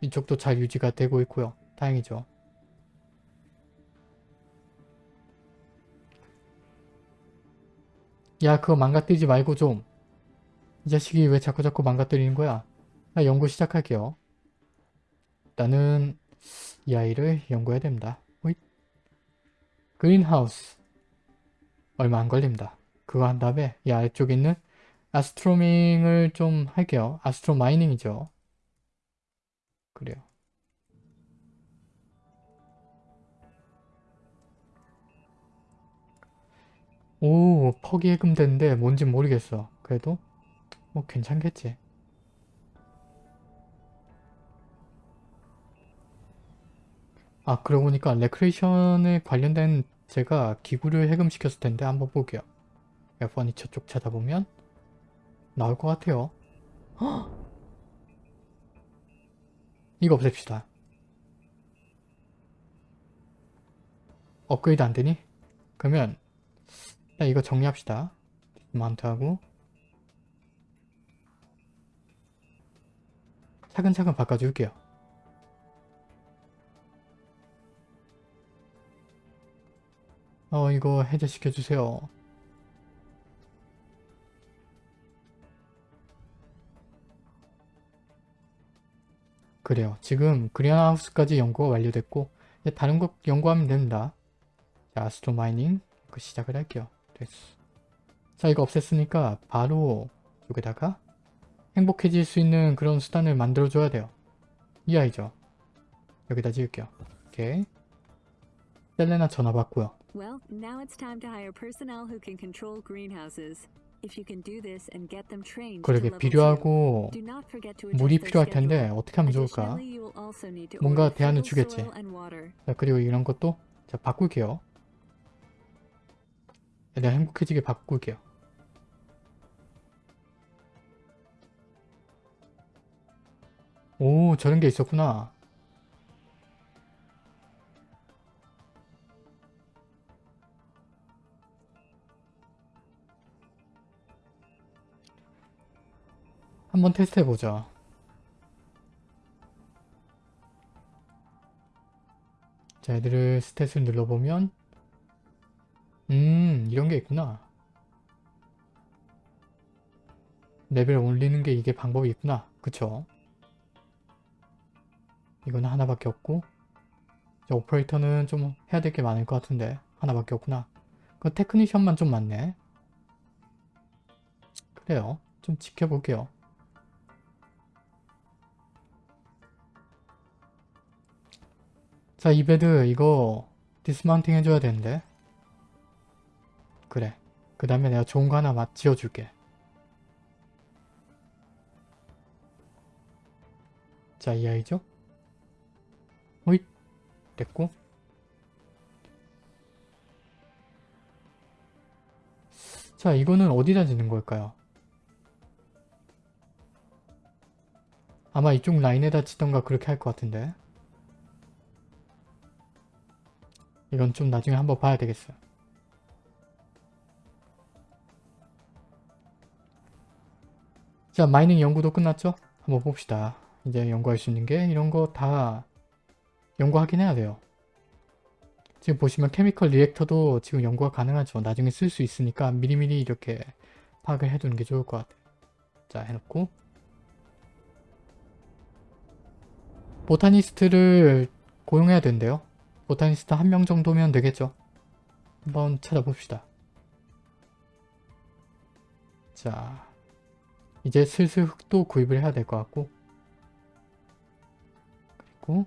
이쪽도 잘 유지가 되고 있고요. 다행이죠. 야 그거 망가뜨리지 말고 좀. 이 자식이 왜 자꾸자꾸 망가뜨리는 거야? 나 연구 시작할게요. 나는 이 아이를 연구해야 됩니다. 호잇. 그린하우스. 얼마 안 걸립니다. 그거 한 다음에 이 아래쪽에 있는 아스트로밍을 좀 할게요. 아스트로 마이닝이죠. 그래요. 오 퍽이 해금됐는데 뭔진 모르겠어. 그래도 뭐 괜찮겠지. 아 그러고 보니까 레크레이션에 관련된 제가 기구를 해금시켰을 텐데 한번 볼게요. F1이 저쪽 찾아보면 나올 것 같아요. 헉! 이거 없앱시다. 업그레이드 안되니? 그러면 일단 이거 정리합시다. 마운트하고 차근차근 바꿔줄게요. 어 이거 해제시켜주세요. 그래요. 지금 그린하우스까지 연구가 완료됐고 이제 다른 것 연구하면 됩니다. 자, 아스트로 마이닝 그 시작을 할게요. 됐어. 자, 이거 없앴으니까 바로 여기다가 행복해질 수 있는 그런 수단을 만들어줘야 돼요. 이 아이죠. 여기다 지을게요. 오케이. 셀레나 전화 받고요. Well, now it's time to hire personnel who can control greenhouses. 그러게 필요하고 2, do not forget to 물이 필요할 텐데. 어떻게 하면 좋을까? 뭔가 대안을 주겠지. 자, 그리고 이런 것도 자, 바꿀게요. 내가 행복해지게 바꿀게요. 오, 저런 게 있었구나. 한번 테스트 해보자. 자, 애들을 stat을 눌러보면 음, 이런 게 있구나. 레벨 올리는 게 이게 방법이 있구나. 그쵸? 이거는 하나밖에 없고 자, 오퍼레이터는 좀 해야 될 게 많을 것 같은데 하나밖에 없구나. 그 technician만 좀 많네. 그래요. 좀 지켜볼게요. 자, 이 bed 이거 dismounting 해줘야 되는데. 그래. 그 다음에 내가 좋은 거 하나 막 지어줄게. 자, 이 아이죠? 호잇. 됐고. 자, 이거는 어디다 짓는 걸까요? 아마 이쪽 라인에다 짓던가 그렇게 할 것 같은데. 이건 좀 나중에 한번 봐야 되겠어요. 자, 마이닝 연구도 끝났죠? 한번 봅시다. 이제 연구할 수 있는 게 이런 거 다 연구하긴 해야 돼요. 지금 보시면 케미컬 리액터도 지금 연구가 가능하죠. 나중에 쓸 수 있으니까 미리미리 이렇게 파악을 해두는 게 좋을 것 같아요. 자, 해놓고 보타니스트를 고용해야 된대요. 보타니스트 한 명 정도면 되겠죠. 한번 찾아봅시다. 자, 이제 슬슬 흙도 구입을 해야 될 것 같고 그리고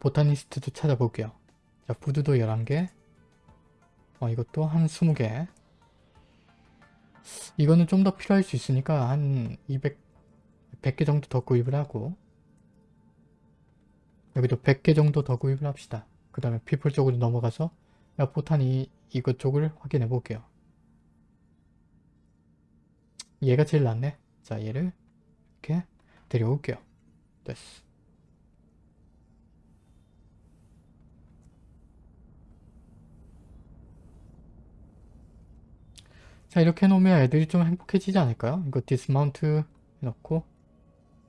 보타니스트도 찾아볼게요. 자, 푸드도 11개 어, 이것도 한 20개 이거는 좀 더 필요할 수 있으니까 한 200, 100개 정도 더 구입을 하고 여기도 100개 정도 더 구입을 합시다. 그 다음에 피플 쪽으로 넘어가서 포탄이 이것 쪽을 확인해 볼게요. 얘가 제일 낫네. 자 얘를 이렇게 데려올게요. 됐어. 자 이렇게 해놓으면 애들이 좀 행복해지지 않을까요? 이거 dismount 해놓고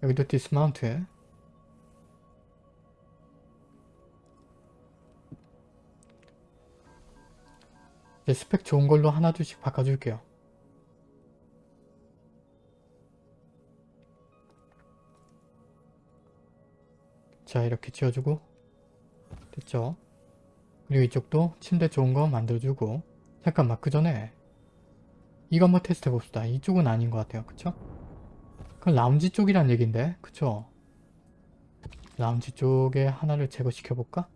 여기도 dismount 이제 스펙 좋은 걸로 하나 둘씩 바꿔줄게요. 자 이렇게 지어주고 됐죠? 그리고 이쪽도 침대 좋은 거 만들어주고 잠깐만 그 전에 이거 한번 테스트 해봅시다. 이쪽은 아닌 것 같아요. 그쵸? 그건 라운지 쪽이란 얘긴데 그쵸? 라운지 쪽에 하나를 제거시켜볼까?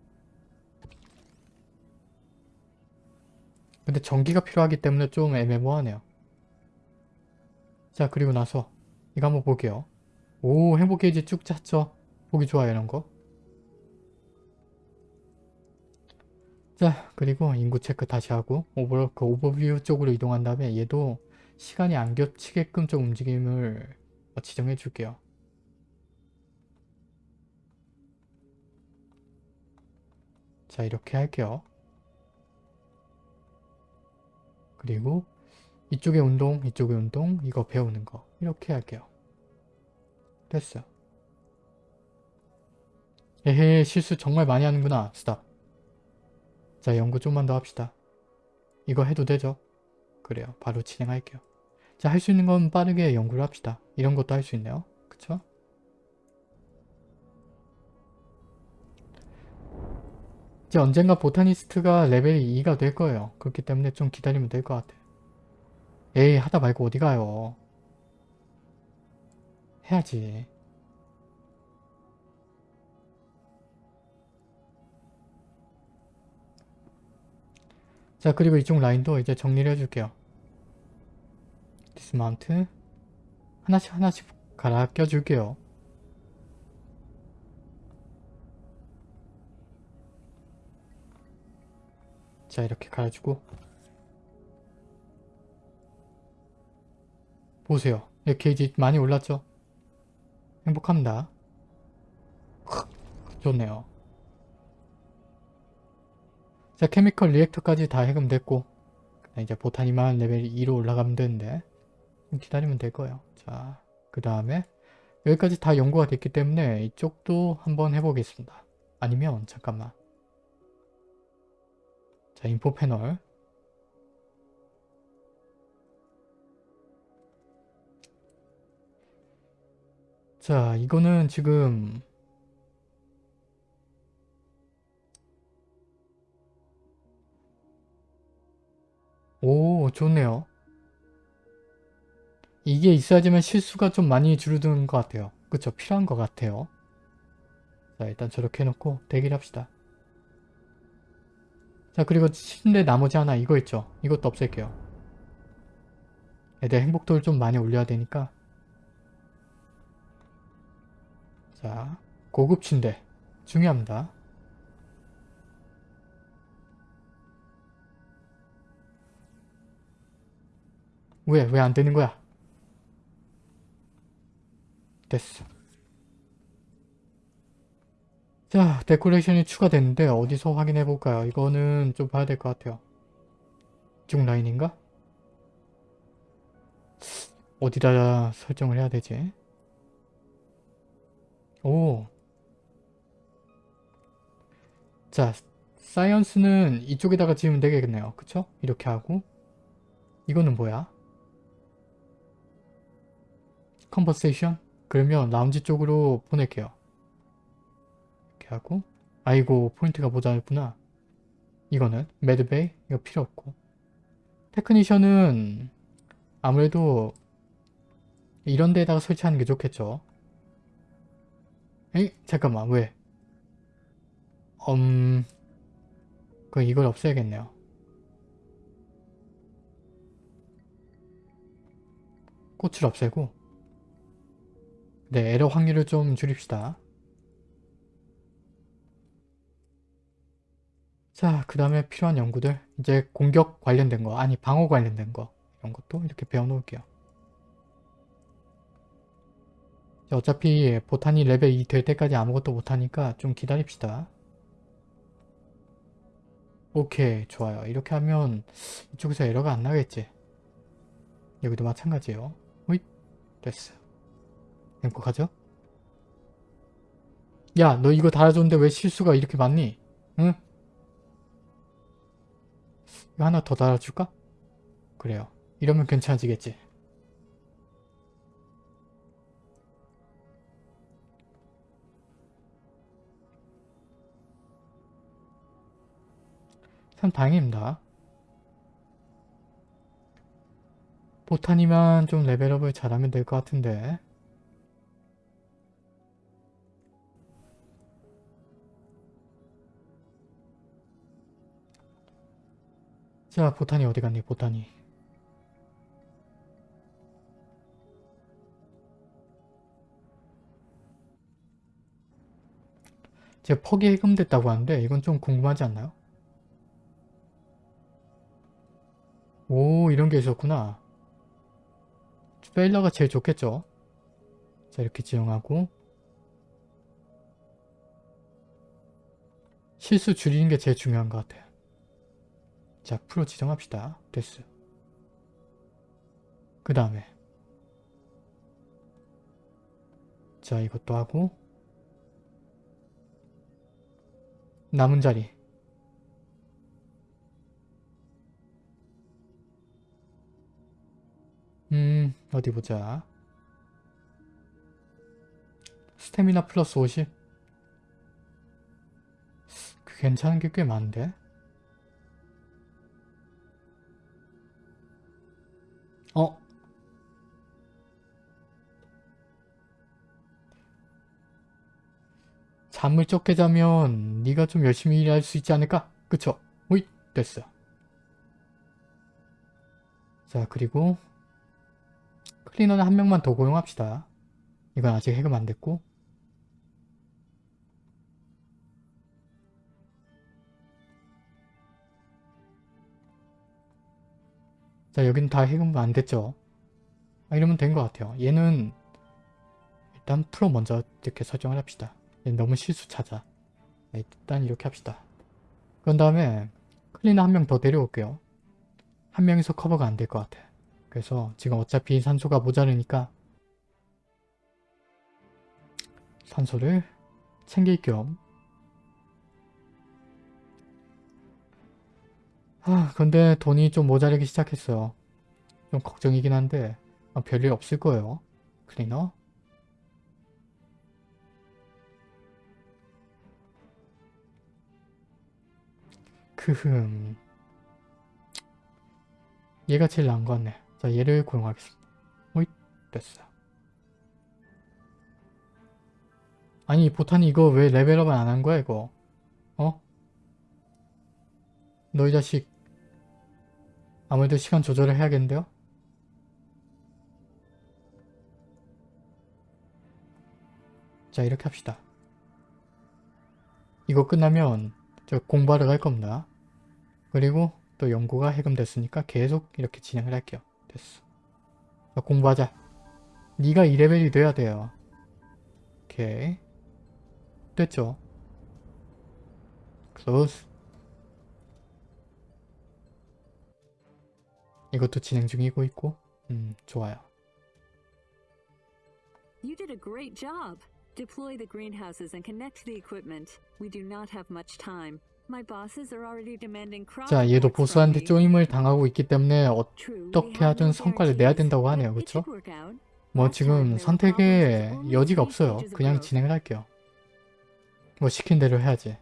근데 전기가 필요하기 때문에 좀 애매모하네요. 자 그리고 나서 이거 한번 볼게요. 오 행복 게이지 쭉 짰죠? 보기 좋아요 이런 거. 자 그리고 인구 체크 다시 하고 오버, 그 오버뷰 쪽으로 이동한 다음에 얘도 시간이 안 겹치게끔 좀 움직임을 어, 지정해 줄게요. 자 이렇게 할게요. 그리고 이쪽에 운동, 이쪽에 운동, 이거 배우는 거 이렇게 할게요. 됐어요. 에헤 실수 정말 많이 하는구나. 스탑. 자 연구 좀만 더 합시다. 이거 해도 되죠? 그래요. 바로 진행할게요. 자 할 수 있는 건 빠르게 연구를 합시다. 이런 것도 할 수 있네요. 그쵸? 이제 언젠가 botanist가 레벨이 2가 될 거예요. 그렇기 때문에 좀 기다리면 될 것 같아요. 에이 하다 말고 어디 가요. 해야지. 자 그리고 이쪽 라인도 이제 정리를 해줄게요. dismount 하나씩 하나씩 갈아 껴줄게요. 자 이렇게 갈아주고 보세요. 네, 게이지 많이 올랐죠? 행복합니다. 좋네요. 자 chemical reactor까지 다 해금됐고 이제 botany만 레벨 2로 올라가면 되는데 좀 기다리면 될 거예요. 자 그 다음에 여기까지 다 연구가 됐기 때문에 이쪽도 한번 해보겠습니다. 아니면 잠깐만 자 인포 패널. 자 이거는 지금 오 좋네요. 이게 있어야지만 실수가 좀 많이 줄어드는 것 같아요. 그쵸? 필요한 것 같아요. 자 일단 저렇게 해놓고 대기를 합시다 자 그리고 침대 나머지 하나 이거 있죠? 이것도 없앨게요. 애들 행복도를 좀 많이 올려야 되니까. 자 고급 침대. 중요합니다. 왜 왜 안 되는 거야? 됐어 자 데코레이션이 추가됐는데 어디서 확인해 볼까요 이거는 좀 봐야 될 것 같아요 쭉 라인인가 어디다 설정을 해야 되지 오. 자, 사이언스는 이쪽에다가 지으면 되겠네요. 그쵸? 이렇게 하고 이거는 뭐야? conversation? 그러면 라운지 쪽으로 보낼게요. 하고 아이고 포인트가 모자랐구나. 이거는 med bay? 이거 필요 없고 technician은 아무래도 이런 데다가 설치하는 게 좋겠죠. 에이 잠깐만 왜? 음... 그 이걸 없애야겠네요. 꽃을 없애고 네 에러 확률을 좀 줄입시다. 자 그 다음에 필요한 연구들 이제 공격 관련된 거 아니 방어 관련된 거 이런 것도 이렇게 배워 놓을게요. 어차피 보탄이 레벨 2 될 때까지 아무것도 못하니까 좀 기다립시다. 오케이 좋아요. 이렇게 하면 이쪽에서 에러가 안 나겠지. 여기도 마찬가지예요. 호잇 됐어. 행복하죠? 야 너 이거 달아줬는데 왜 실수가 이렇게 많니? 응? 이거 하나 더 달아줄까? 그래요. 이러면 괜찮아지겠지. 참 다행입니다. 보탄이만 좀 레벨업을 잘하면 될 것 같은데 자 보탄이 어디 갔니 보탄이? 제가 퍽이 해금됐다고 하는데 이건 좀 궁금하지 않나요? 오 이런 게 있었구나. 페일러가 제일 좋겠죠? 자 이렇게 지정하고. 실수 줄이는 게 제일 중요한 것 같아요 자 프로 지정합시다. 됐어. 그 다음에. 자 이것도 하고. 남은 자리. 음 어디 보자. 스태미나 플러스 50 그게 괜찮은 게 꽤 많은데? 잠을 적게 자면 네가 좀 열심히 일할 수 있지 않을까? 그쵸? 오이 됐어. 자 그리고 클리너는 한 명만 더 고용합시다. 이건 아직 해금 안 됐고 자 여기는 다 해금 안 됐죠? 아, 이러면 된 것 같아요. 얘는 일단 프로 먼저 이렇게 설정을 합시다. 얘는 너무 실수 찾아. 네, 일단 이렇게 합시다. 그런 다음에 클리너 한 명 더 데려올게요. 한 명이서 커버가 안 될 것 같아. 그래서 지금 어차피 산소가 모자르니까 산소를 챙길 겸 아, 근데 돈이 좀 모자르기 시작했어요. 좀 걱정이긴 한데 아, 별일 없을 거예요. 클리너. 크흠. 얘가 제일 나은 것 같네. 자, 얘를 고용하겠습니다. 오이, 됐어. 아니, 보탄이 이거 왜 레벨업을 안 한 거야, 이거? 어? 너이 자식. 아무래도 시간 조절을 해야겠는데요? 자, 이렇게 합시다. 이거 끝나면 저 공부하러 갈 겁니다. 그리고 또 연구가 해금됐으니까 계속 이렇게 진행을 할게요. 됐어. 자, 공부하자. 네가 2레벨이 돼야 돼요. 오케이. 됐죠? close. 이것도 진행 중이고 있고 음 좋아요. You did a great job. Deploy the greenhouses and connect the equipment. We do not have much time. 자 얘도 보스한테. 쪼임을 당하고 있기 때문에 어, 어떻게 하든 성과를 내야 된다고 하네요. 그쵸? 뭐 지금 only 여지가 없어요. 그냥. 진행을 할게요. 뭐 시킨 대로 해야지.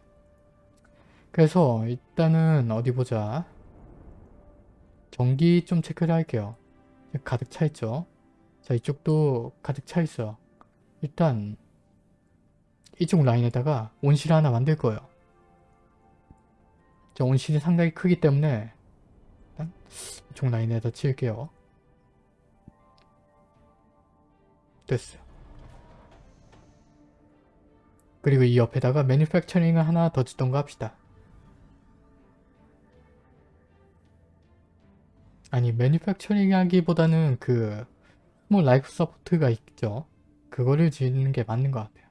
그래서 일단은 어디 보자. 전기 좀 체크를 할게요. 가득 차 있죠. 자 이쪽도 가득 차 있어요. 일단 이쪽 라인에다가 온실 하나 만들 거예요. 자 온실이 상당히 크기 때문에 일단 이쪽 라인에다 칠게요. 됐어요. 그리고 이 옆에다가 manufacturing을 하나 더 짓던가 합시다. 아니 manufacturing 하기보다는 그 small life support가 있죠. 그거를 짓는 게 맞는 것 같아요.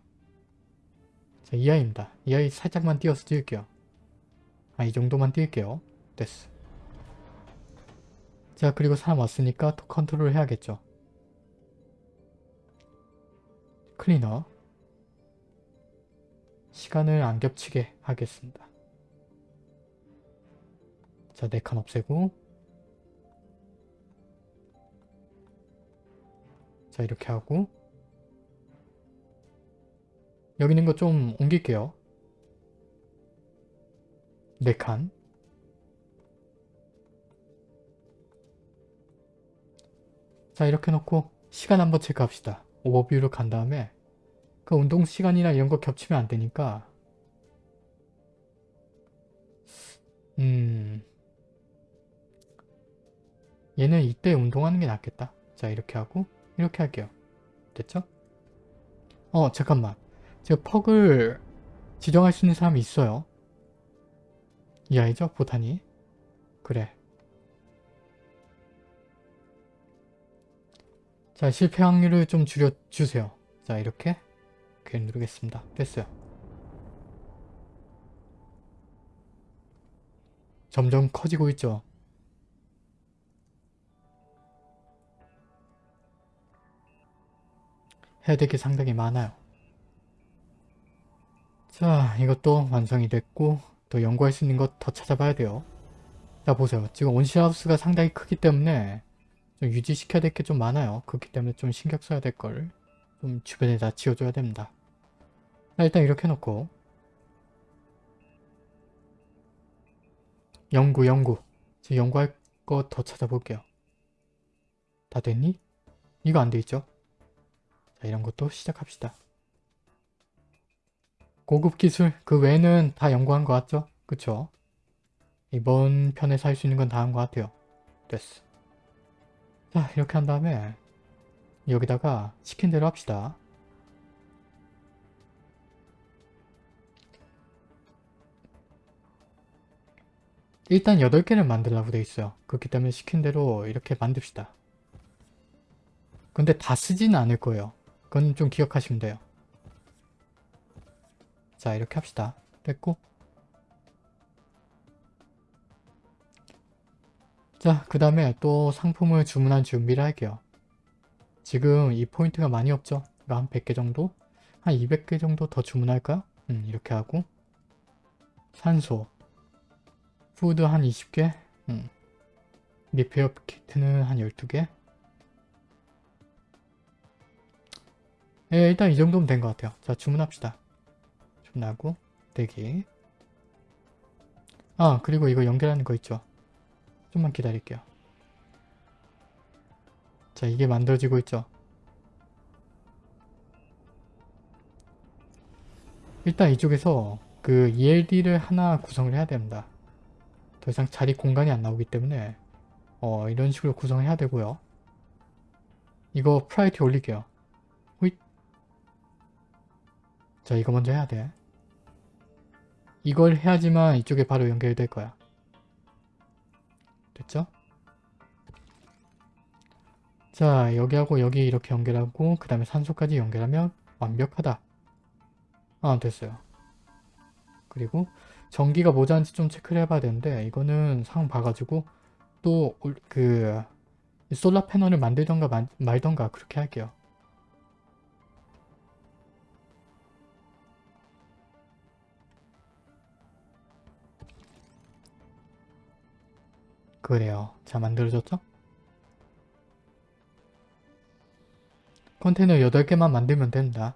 자, 이 아이입니다. 이 아이 살짝만 띄어서 띄울게요. 아, 이 정도만 띄울게요. 됐어. 자, 그리고 사람 왔으니까 또 컨트롤 해야겠죠. 클리너. 시간을 안 겹치게 하겠습니다. 자, 네 칸 없애고 자, 이렇게 하고 여기 있는 거 좀 옮길게요. 네 칸. 자, 이렇게 놓고 시간 한번 체크합시다. 오버뷰로 간 다음에 그 운동 시간이나 이런 거 겹치면 안 되니까 음 얘는 이때 운동하는 게 낫겠다. 자, 이렇게 하고 이렇게 할게요. 됐죠? 어, 잠깐만. 제가 퍽을 지정할 수 있는 사람이 있어요. 이 아이죠? 보타니. 그래. 자, 실패 확률을 좀 줄여주세요. 자, 이렇게. 이렇게 누르겠습니다. 됐어요. 점점 커지고 있죠? 해야 될 게 상당히 많아요. 자, 이것도 완성이 됐고 또 연구할 수 있는 것 더 찾아봐야 돼요. 자, 보세요. 지금 온실하우스가 상당히 크기 때문에 좀 유지시켜야 될 게 좀 많아요. 그렇기 때문에 좀 신경 써야 될 걸 좀 주변에다 지어줘야 됩니다. 자, 일단 이렇게 놓고 연구 연구 지금 연구할 거 더 찾아볼게요 다 됐니? 이거 안 돼 있죠? 자 이런 것도 시작합시다 고급 기술 그 외에는 다 연구한 것 같죠? 그쵸? 이번 편에서 할 수 있는 건 다 한 것 같아요 됐어 자 이렇게 한 다음에 여기다가 시킨 대로 합시다 일단 8개를 만들라고 돼 있어요. 그렇기 때문에 시킨 대로 이렇게 만듭시다. 근데 다 쓰지는 않을 거예요. 그건 좀 기억하시면 돼요. 자 이렇게 합시다. 됐고 자 그 다음에 또 상품을 주문할 준비를 할게요. 지금 이 포인트가 많이 없죠? 한 100개 정도? 한 200개 정도 더 주문할까요? 음 이렇게 하고 산소 food 한 20개 음. repair kit는 한 12개 예, 일단 이 정도면 된 것 같아요. 자, 주문합시다. 주문하고 대기 아, 그리고 이거 연결하는 거 있죠? 좀만 기다릴게요. 자, 이게 만들어지고 있죠? 일단 이쪽에서 그 ELD를 하나 구성을 해야 됩니다. 더 이상 자리 공간이 안 나오기 때문에 어, 이런 식으로 구성을 해야 되고요. 이거 프라이티 올릴게요. 호잇. 자 이거 먼저 해야 돼. 이걸 해야지만 이쪽에 바로 연결될 거야. 됐죠? 자 여기하고 여기 이렇게 연결하고 그 다음에 산소까지 연결하면 완벽하다. 아 됐어요. 그리고 전기가 모자란지 좀 체크를 해봐야 되는데 이거는 상황 봐가지고 또 그 솔라 패널을 만들던가 말, 말던가 그렇게 할게요. 그래요. 자 만들어졌죠? 컨테이너 8개만 만들면 된다.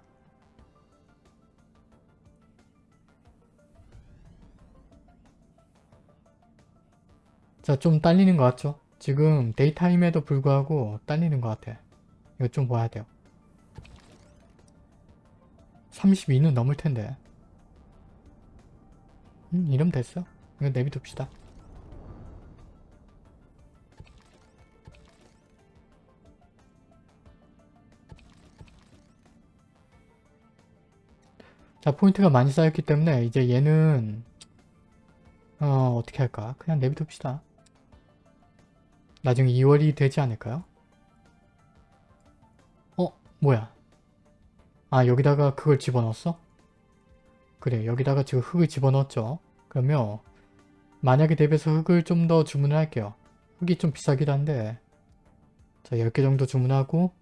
자, 좀 딸리는 것 같죠? 지금 daytime에도 불구하고 딸리는 것 같아. 이거 좀 봐야 돼요. 32는 넘을 텐데. 음, 이러면 됐어. 이거 내비둡시다. 자, 포인트가 많이 쌓였기 때문에 이제 얘는 어, 어떻게 할까? 그냥 내비둡시다. 나중에 2월이 되지 않을까요? 어? 뭐야? 아 여기다가 그걸 집어넣었어? 그래 여기다가 지금 흙을 집어넣었죠? 그러면 만약에 대비해서 흙을 좀 더 주문을 할게요. 흙이 좀 비싸기도 한데 자 10개 정도 주문하고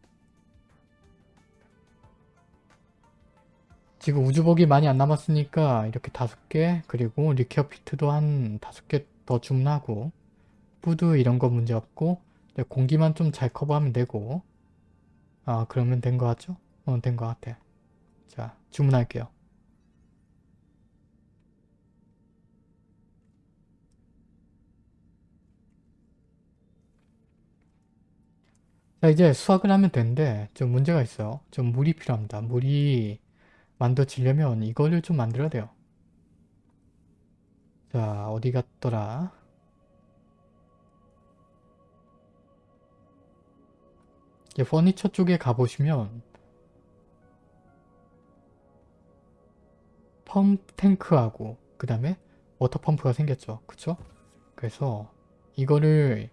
지금 우주복이 많이 안 남았으니까 이렇게 5개 그리고 리케어 피트도 한 5개 더 주문하고 food 이런 거 문제 없고 공기만 좀 잘 커버하면 되고. 아 그러면 된 거 같죠? 어 된 거 같아. 자 주문할게요. 자 이제 수확을 하면 되는데 좀 문제가 있어요. 좀 물이 필요합니다. 물이 만들어지려면 이거를 좀 만들어야 돼요. 자 어디 갔더라? 이제 furniture 쪽에 가보시면 펌프 탱크하고 그 다음에 water 펌프가 생겼죠. 그쵸? 그래서 이거를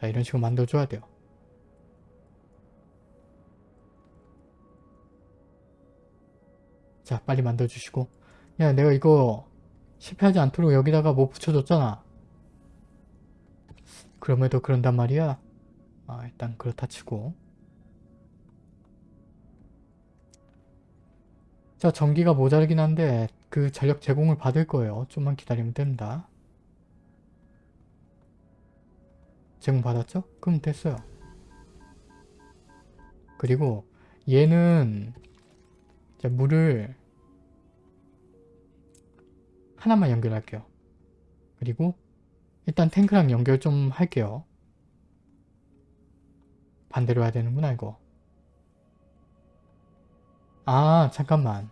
자, 이런 식으로 만들어줘야 돼요 자 빨리 만들어주시고. 야 내가 이거 실패하지 않도록 여기다가 뭐 붙여줬잖아. 그럼에도 그런단 말이야? 아 일단 그렇다 치고. 자 전기가 모자르긴 한데 그 전력 제공을 받을 거예요. 좀만 기다리면 됩니다. 제공 받았죠? 그럼 됐어요. 그리고 얘는 자, 물을 하나만 연결할게요. 그리고 일단 탱크랑 연결 좀 할게요. 반대로 해야 되는구나 이거. 아 잠깐만.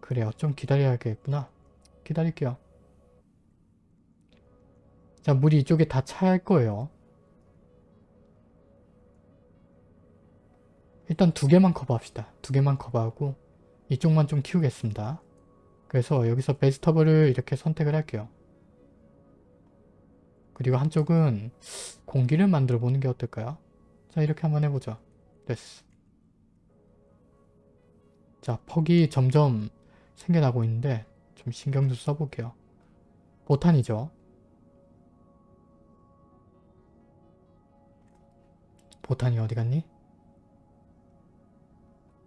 그래요. 좀 기다려야겠구나. 기다릴게요. 자 물이 이쪽에 다할 거예요. 일단 두 개만 커버합시다. 두 개만 커버하고 이쪽만 좀 키우겠습니다. 그래서 여기서 베스터블을 이렇게 선택을 할게요. 그리고 한쪽은 공기를 만들어 보는 게 어떨까요? 자 이렇게 한번 해보죠. 됐어. 자 퍽이 점점 생겨나고 있는데 좀 신경도 써볼게요. 보탄이죠. 보탄이 어디 갔니?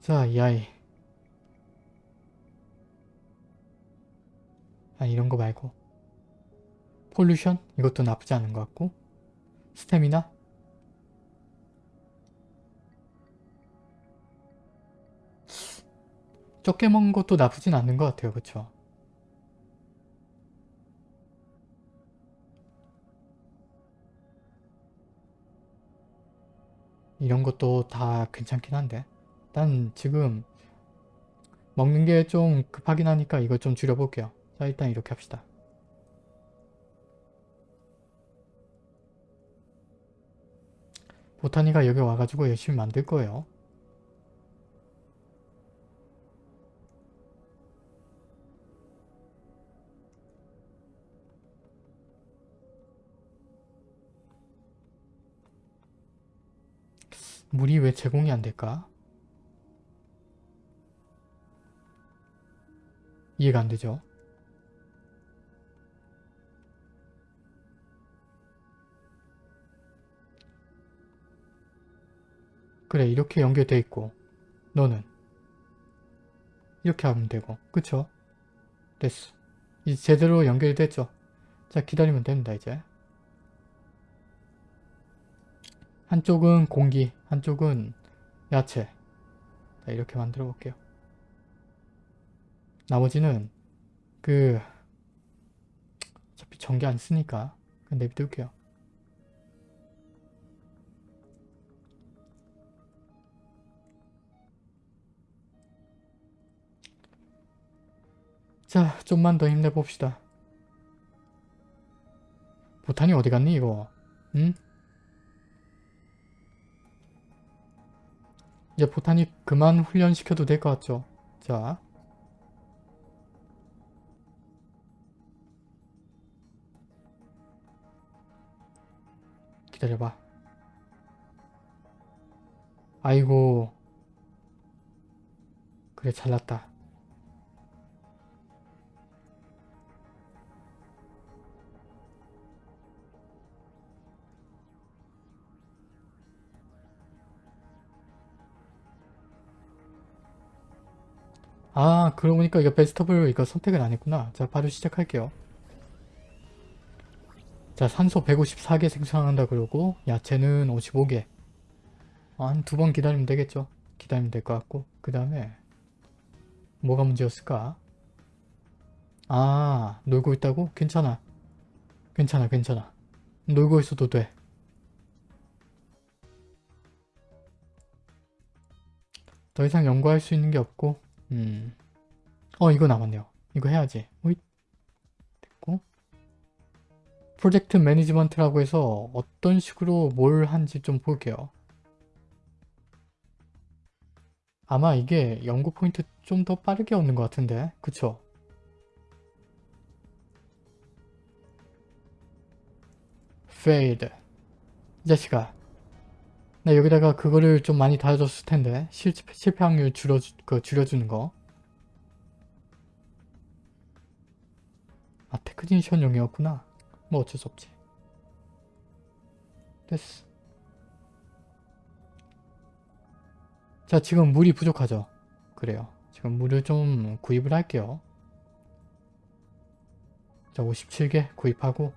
자, 이 아이. 아, 이런 거 말고. 폴루션? 이것도 나쁘지 않은 것 같고. 스태미나? 적게 먹은 것도 나쁘진 않는 것 같아요. 그쵸? 이런 것도 다 괜찮긴 한데 일단 지금 먹는 게 좀 급하긴 하니까 이거 좀 줄여볼게요. 자 일단 이렇게 합시다. 보타니가 여기 와가지고 열심히 만들 거예요. 물이 왜 제공이 안 될까? 이해가 안 되죠? 그래 이렇게 연결돼 있고 너는 이렇게 하면 되고 그쵸? 됐어 이제 제대로 연결됐죠? 자 기다리면 됩니다 이제 한쪽은 공기 한쪽은 야채 자 이렇게 만들어 볼게요 나머지는 그 어차피 전기 안 쓰니까 그냥 내비둘게요. 자 좀만 더 힘내봅시다. 보탄이 어디 갔니 이거? 응? 이제 보탄이 그만 훈련시켜도 될 것 같죠? 자 기다려봐. 아이고. 그래 잘났다. 아 그러고 보니까 이거 베스터블 이거 선택을 안 했구나. 자 바로 시작할게요. 자 산소 154개 생성한다 그러고 야채는 55개. 한 두 번 기다리면 되겠죠? 기다리면 될 것 같고. 그 다음에 뭐가 문제였을까? 아 놀고 있다고? 괜찮아. 괜찮아 괜찮아. 놀고 있어도 돼. 더 이상 연구할 수 있는 게 없고. 음. 어 이거 남았네요. 이거 해야지. 오잇 프로젝트 매니지먼트라고 해서 어떤 식으로 뭘 한지 좀 볼게요. 아마 이게 연구 포인트 좀 더 빠르게 얻는 것 같은데 그쵸? failed 이 자식아 나 여기다가 그거를 좀 많이 달아줬을 텐데 실패, 실패 확률 줄여, 그 줄여주는 거 아, 테크니션용이었구나. 뭐 어쩔 수 없지. 됐어. 자 지금 물이 부족하죠. 그래요. 지금 물을 좀 구입을 할게요. 자 57개 구입하고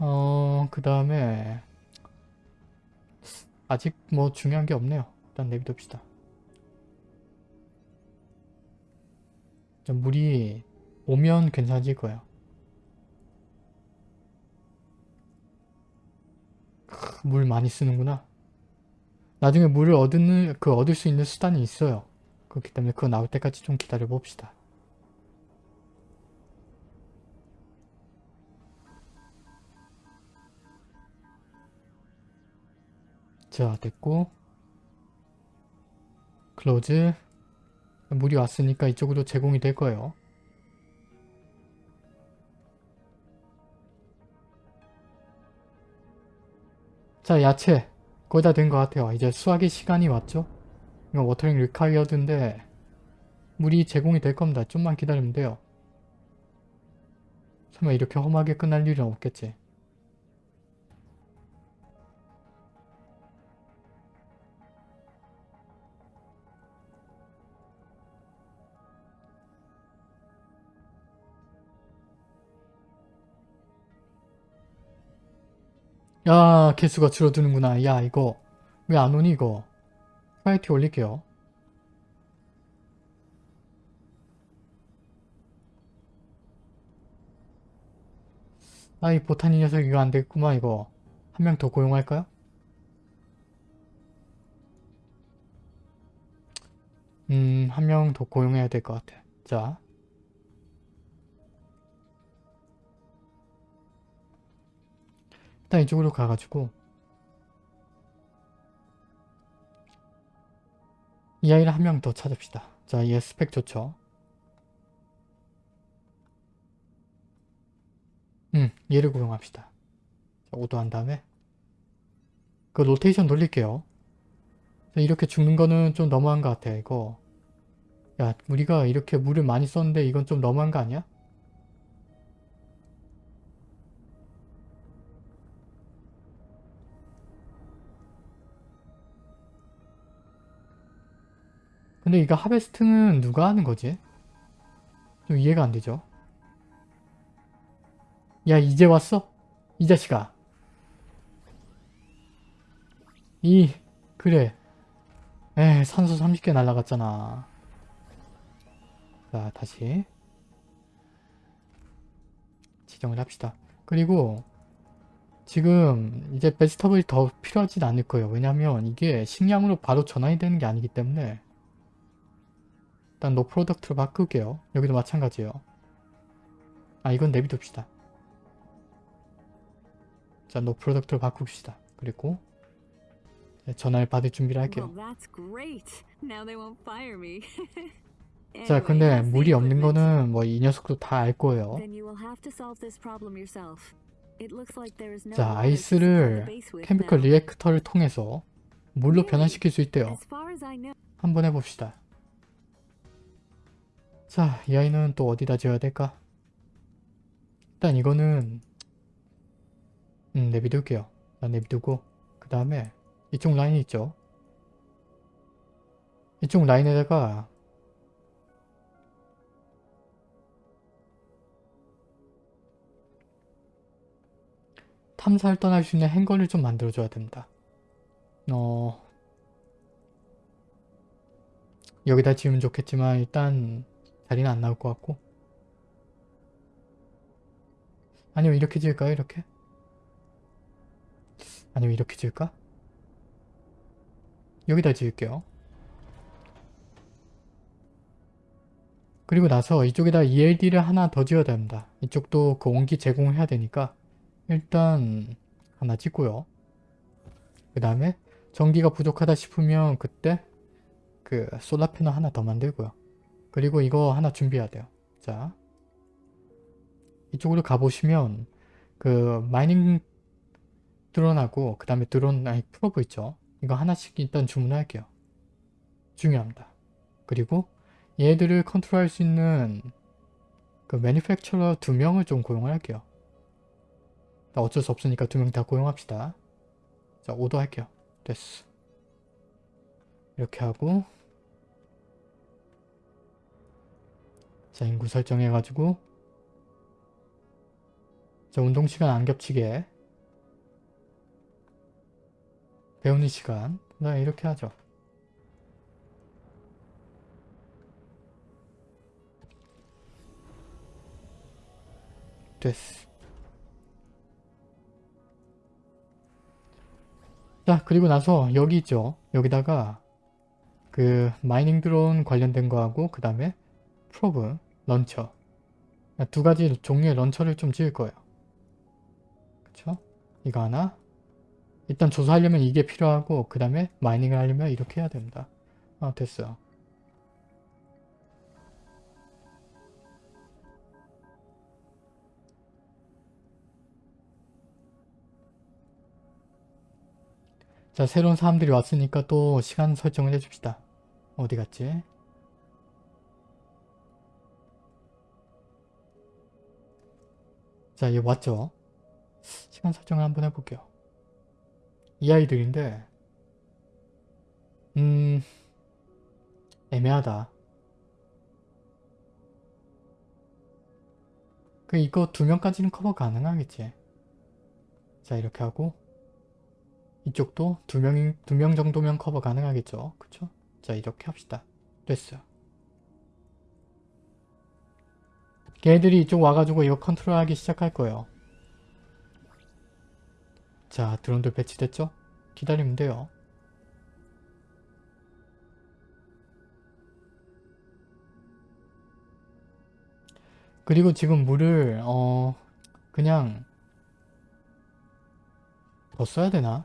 어 그 다음에 아직 뭐 중요한 게 없네요. 일단 내비둡시다. 자, 물이 오면 괜찮아질 거예요. 물 많이 쓰는구나. 나중에 물을 얻는 그 얻을 수 있는 수단이 있어요. 그렇기 때문에 그거 나올 때까지 좀 기다려 봅시다. 자 됐고 클로즈 물이 왔으니까 이쪽으로 제공이 될 거예요. 자 야채 거의 다 된 것 같아요. 이제 수확의 시간이 왔죠? 이거 watering required인데 물이 제공이 될 겁니다. 좀만 기다리면 돼요. 설마 이렇게 허무하게 끝날 일은 없겠지. 야 개수가 줄어드는구나. 야 이거 왜 안 오니 이거. 파이티 올릴게요. 아이 보타니 녀석 이거 안 되겠구만 이거. 한 명 더 고용할까요? 음, 한 명 더 고용해야 될 것 같아. 자. 일단 이쪽으로 가가지고 이 아이를 한 명 더 찾읍시다. 자, 얘 스펙 좋죠? 음, 얘를 고용합시다. 자, 오도한 다음에 그 로테이션 돌릴게요. 자, 이렇게 죽는 거는 좀 너무한 것 같아, 이거. 야, 우리가 이렇게 물을 많이 썼는데 이건 좀 너무한 거 아니야? 근데 이거 하베스트는 누가 하는 거지? 좀 이해가 안 되죠? 야 이제 왔어? 이 자식아. 이 그래. 에 산소 30개 날라갔잖아. 자 다시. 지정을 합시다. 그리고 지금 이제 베스터블이 더 필요하진 않을 거예요. 왜냐면 이게 식량으로 바로 전환이 되는 게 아니기 때문에 일단 no product로 바꿀게요. 여기도 마찬가지예요. 아 이건 내비둡시다. 자, no product로 바꿉시다. 그리고 전화를 받을 준비를 할게요. 자, 근데 물이 없는? 거는 뭐 이 녀석도 다 알 거예요. 자, ice를 chemical. reactor를 통해서 물로 변환시킬 수 있대요. 한번 해봅시다. 자, 이 아이는 또 어디다 지어야 될까? 일단 이거는 음, 내비둘게요. 나 내비두고 그 다음에 이쪽 라인 있죠? 이쪽 라인에다가 탐사를 떠날 수 있는 행거를 좀 만들어줘야 됩니다. 어... 여기다 지으면 좋겠지만 일단 자리는 안 나올 것 같고 아니면 이렇게 지을까요? 이렇게? 아니면 이렇게 지을까? 여기다 지을게요. 그리고 나서 이쪽에다 ELD를 하나 더 지어야 됩니다. 이쪽도 그 온기 제공해야 되니까 일단 하나 찍고요. 그 다음에 전기가 부족하다 싶으면 그때 그 solar panel 하나 더 만들고요. 그리고 이거 하나 준비해야 돼요. 자 이쪽으로 가보시면 그 mining drone하고 그 다음에 드론 아니 probe 있죠. 이거 하나씩 일단 주문할게요. 중요합니다. 그리고 얘들을 컨트롤할 수 있는 그 매니팩처러 두 명을 좀 고용할게요. 어쩔 수 없으니까 두 명 다 고용합시다. 자 오더 할게요. 됐어. 이렇게 하고 자 인구 설정해가지고 자 운동시간 안 겹치게 배우는 시간 나 이렇게 하죠. 됐어. 자 그리고 나서 여기 있죠. 여기다가 그 mining drone 관련된 거하고 그 다음에 probe launcher 두 가지 종류의 launcher를 좀 지을 거예요. 그쵸? 이거 하나 일단 조사하려면 이게 필요하고 그 다음에 mining을 하려면 이렇게 해야 됩니다. 아 됐어요. 자 새로운 사람들이 왔으니까 또 시간 설정을 해줍시다. 어디 갔지? 자, 얘 왔죠? 시간 설정을 한번 해볼게요. 이 아이들인데 음... 애매하다. 그 이거 두 명까지는 커버 가능하겠지. 자, 이렇게 하고 이쪽도 두 명, 두 명 정도면 커버 가능하겠죠. 그쵸? 자, 이렇게 합시다. 됐어요. 걔들이 이쪽 와가지고 이거 컨트롤하기 시작할 거예요. 자, 드론들 배치됐죠? 기다리면 돼요. 그리고 지금 물을 어 그냥 더 써야 되나?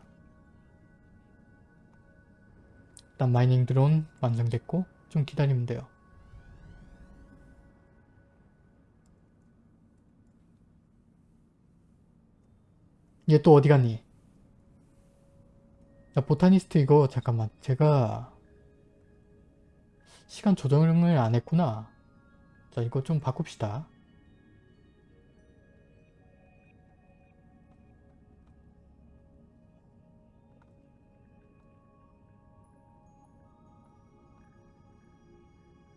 일단 마이닝 드론 완성됐고 좀 기다리면 돼요. 얘 또 어디 갔니? 자, 보타니스트 이거 잠깐만 제가 시간 조정을 안 했구나. 자 이거 좀 바꿉시다.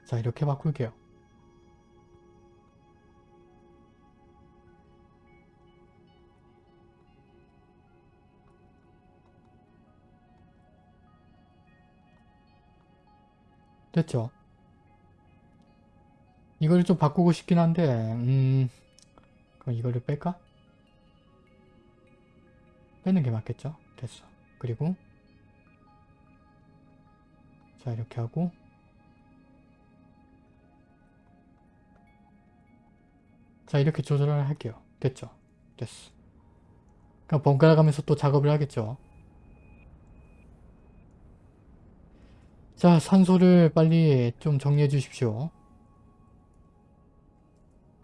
자 이렇게 바꿀게요. 됐죠? 이거를 좀 바꾸고 싶긴 한데 음... 그럼 이거를 뺄까? 빼는 게 맞겠죠? 됐어. 그리고 자 이렇게 하고 자 이렇게 조절을 할게요. 됐죠? 됐어. 그럼 번갈아 가면서 또 작업을 하겠죠. 자 산소를 빨리 좀 정리해 주십시오.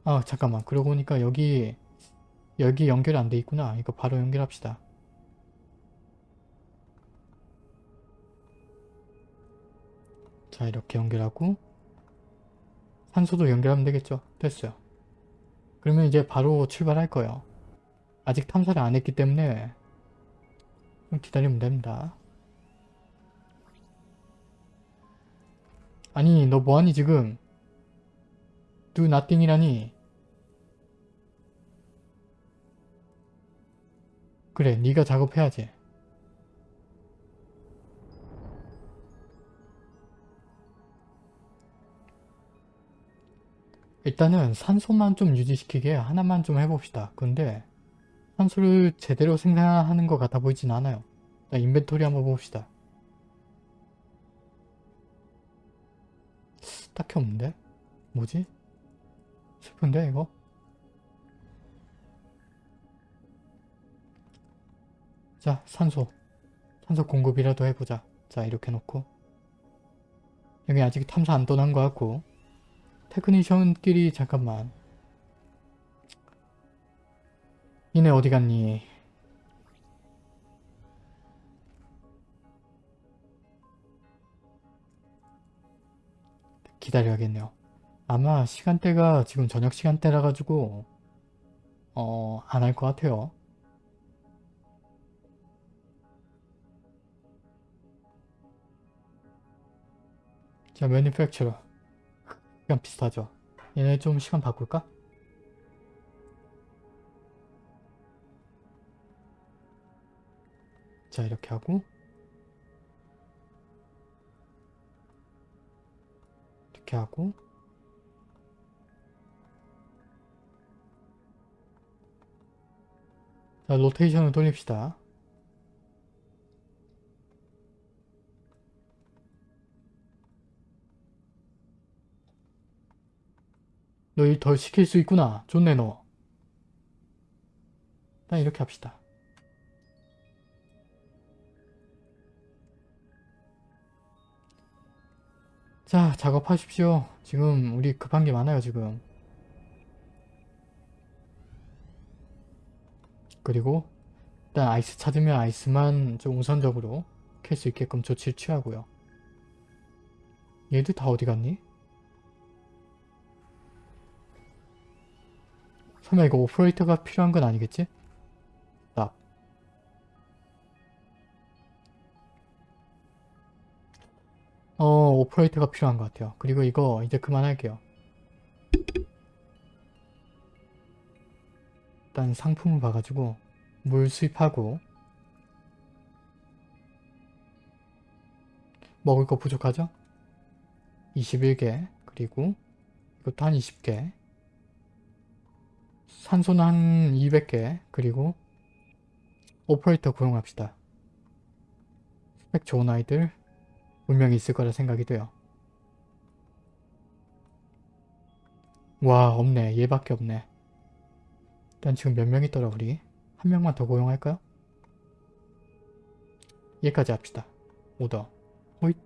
아 잠깐만 그러고 보니까 여기 여기 연결이 안돼 있구나. 이거 바로 연결합시다. 자 이렇게 연결하고 산소도 연결하면 되겠죠. 됐어요. 그러면 이제 바로 출발할 거예요. 아직 탐사를 안 했기 때문에 좀 기다리면 됩니다. 아니 너 뭐하니 지금? Do nothing이라니. 그래 네가 작업해야지. 일단은 산소만 좀 유지시키게 하나만 좀 해봅시다. 근데 산소를 제대로 생산하는 것 같아 보이진 않아요. 자, 인벤토리 한번 봅시다 딱히 없는데? 뭐지? 슬픈데 이거? 자 산소 산소 공급이라도 해보자 자 이렇게 놓고 여기 아직 탐사 안 떠난 것 같고 테크니션끼리 잠깐만 니네 어디 갔니? 기다려야겠네요. 아마 시간대가 지금 저녁 시간대라 가지고 어... 안 할 것 같아요. 자, 매니팩처러 시간 비슷하죠. 얘네 좀 시간 바꿀까? 자, 이렇게 하고 이렇게 하고. 자 로테이션을 돌립시다. 너일덜 시킬 수 있구나. 좋네 너. 일단 이렇게 합시다. 자 작업하십시오. 지금 우리 급한 게 많아요 지금. 그리고 일단 아이스 찾으면 아이스만 좀 우선적으로 캘 수 있게끔 조치를 취하고요. 얘들 다 어디 갔니? 설마 이거 오퍼레이터가 필요한 건 아니겠지? 어, 오퍼레이터가 필요한 것 같아요. 그리고 이거 이제 그만할게요. 일단 상품을 봐가지고 물 수입하고 먹을 거 부족하죠? 21개 그리고 이것도 한 20개 산소는 한 200개 그리고 오퍼레이터 고용합시다. 스펙 좋은 아이들 분명히 있을 거라 생각이 돼요. 와 없네 얘밖에 없네. 일단 지금 몇 명 있더라 우리? 한 명만 더 고용할까요? 얘까지 합시다. 오더. 호잇.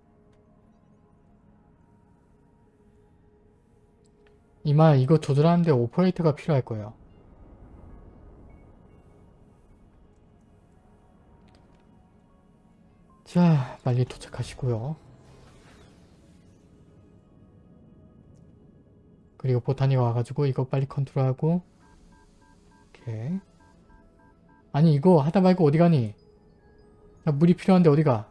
이마 이거 조절하는데 오퍼레이터가 필요할 거예요. 자, 빨리 도착하시고요. 그리고 보타니가 와가지고 이거 빨리 컨트롤하고 오케이. 아니 이거 하다 말고 어디 가니? 야, 물이 필요한데 어디 가?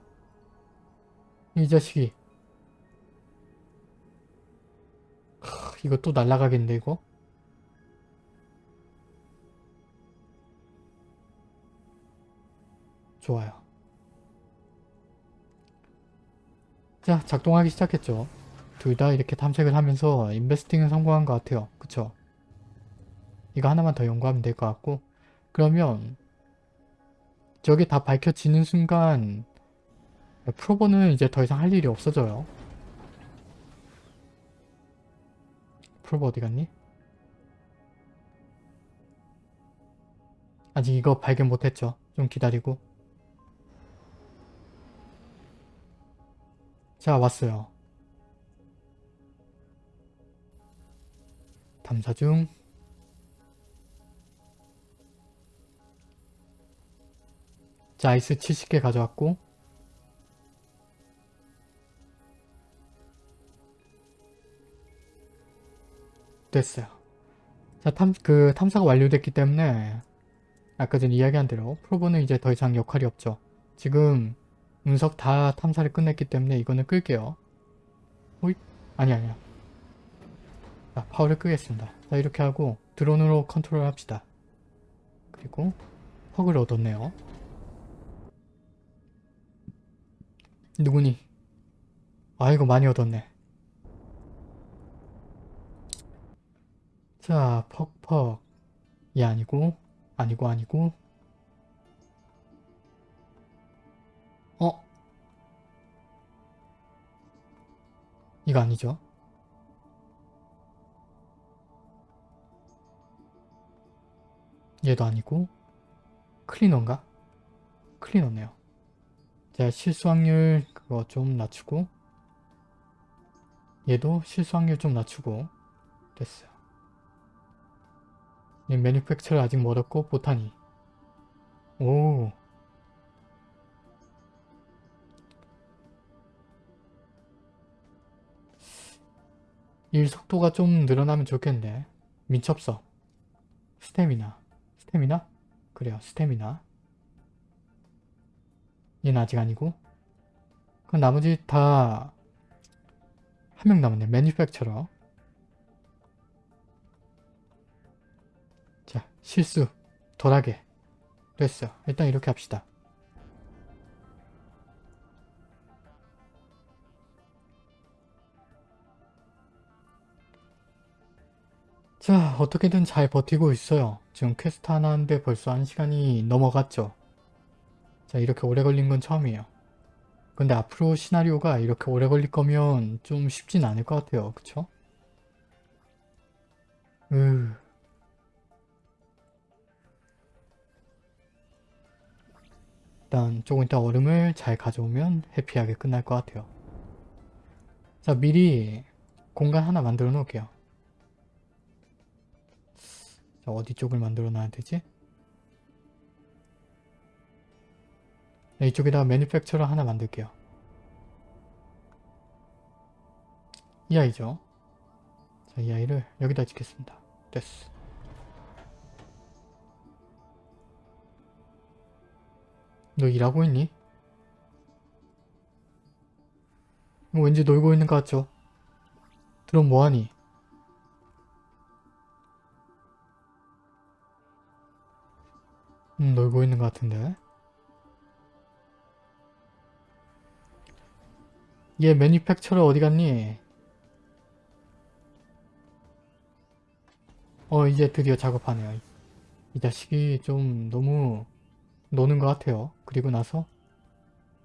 이 자식이. 하, 이거 또 날라가겠는데 이거? 좋아요. 자, 작동하기 시작했죠. 둘 다 이렇게 탐색을 하면서 인베스팅은 성공한 것 같아요. 그쵸? 이거 하나만 더 연구하면 될 것 같고 그러면 저게 다 밝혀지는 순간 프로버는 이제 더 이상 할 일이 없어져요. 프로버 어디 갔니? 아직 이거 발견 못했죠. 좀 기다리고. 자 왔어요. 탐사 중. 자 아이스 70개 가져왔고 됐어요. 자, 탐, 그 탐사가 완료됐기 때문에 아까 전에 이야기한 대로 프로보는 이제 더 이상 역할이 없죠. 지금 운석 다 탐사를 끝냈기 때문에 이거는 끌게요. 호잇? 아니 아니야. 자, 파워를 끄겠습니다. 자, 이렇게 하고 드론으로 컨트롤 합시다. 그리고 퍽을 얻었네요. 누구니? 아이고 많이 얻었네. 자, 퍽퍽. 얘 아니고, 아니고, 아니고. 이거 아니죠? 얘도 아니고, 클리너인가? 클리너네요. 자, 실수 확률 그거 좀 낮추고, 얘도 실수 확률 좀 낮추고, 됐어요. 이 매니팩처를 아직 멀었고 보타니 오 일 속도가 좀 늘어나면 좋겠는데 민첩성 스태미나. 스태미나? 그래요 스태미나. 얘는 아직 아니고. 그럼 나머지 다 한 명 남았네. 매니팩처러 자, 실수. 덜하게. 됐어. 일단 이렇게 합시다. 자, 어떻게든 잘 버티고 있어요. 지금 퀘스트 하나 하는데 벌써 한 시간이 넘어갔죠. 자, 이렇게 오래 걸린 건 처음이에요. 근데 앞으로 시나리오가 이렇게 오래 걸릴 거면 좀 쉽진 않을 것 같아요. 그쵸? 으. 일단 조금 이따 얼음을 잘 가져오면 happy하게 끝날 것 같아요. 자 미리 공간 하나 만들어 놓을게요. 자 어디 쪽을 만들어 놔야 되지? 네, 이쪽에다가 매니팩처러 하나 만들게요. 이 아이죠. 자, 이 아이를 여기다 짓겠습니다. 됐어. 너 일하고 있니? 이거 왠지 놀고 있는 것 같죠? 그럼 뭐하니? 음, 놀고 있는 것 같은데. 얘 매니팩처러 어디 갔니? 어 이제 드디어 작업하네요. 이 자식이 좀 너무 노는 것 같아요. 그리고 나서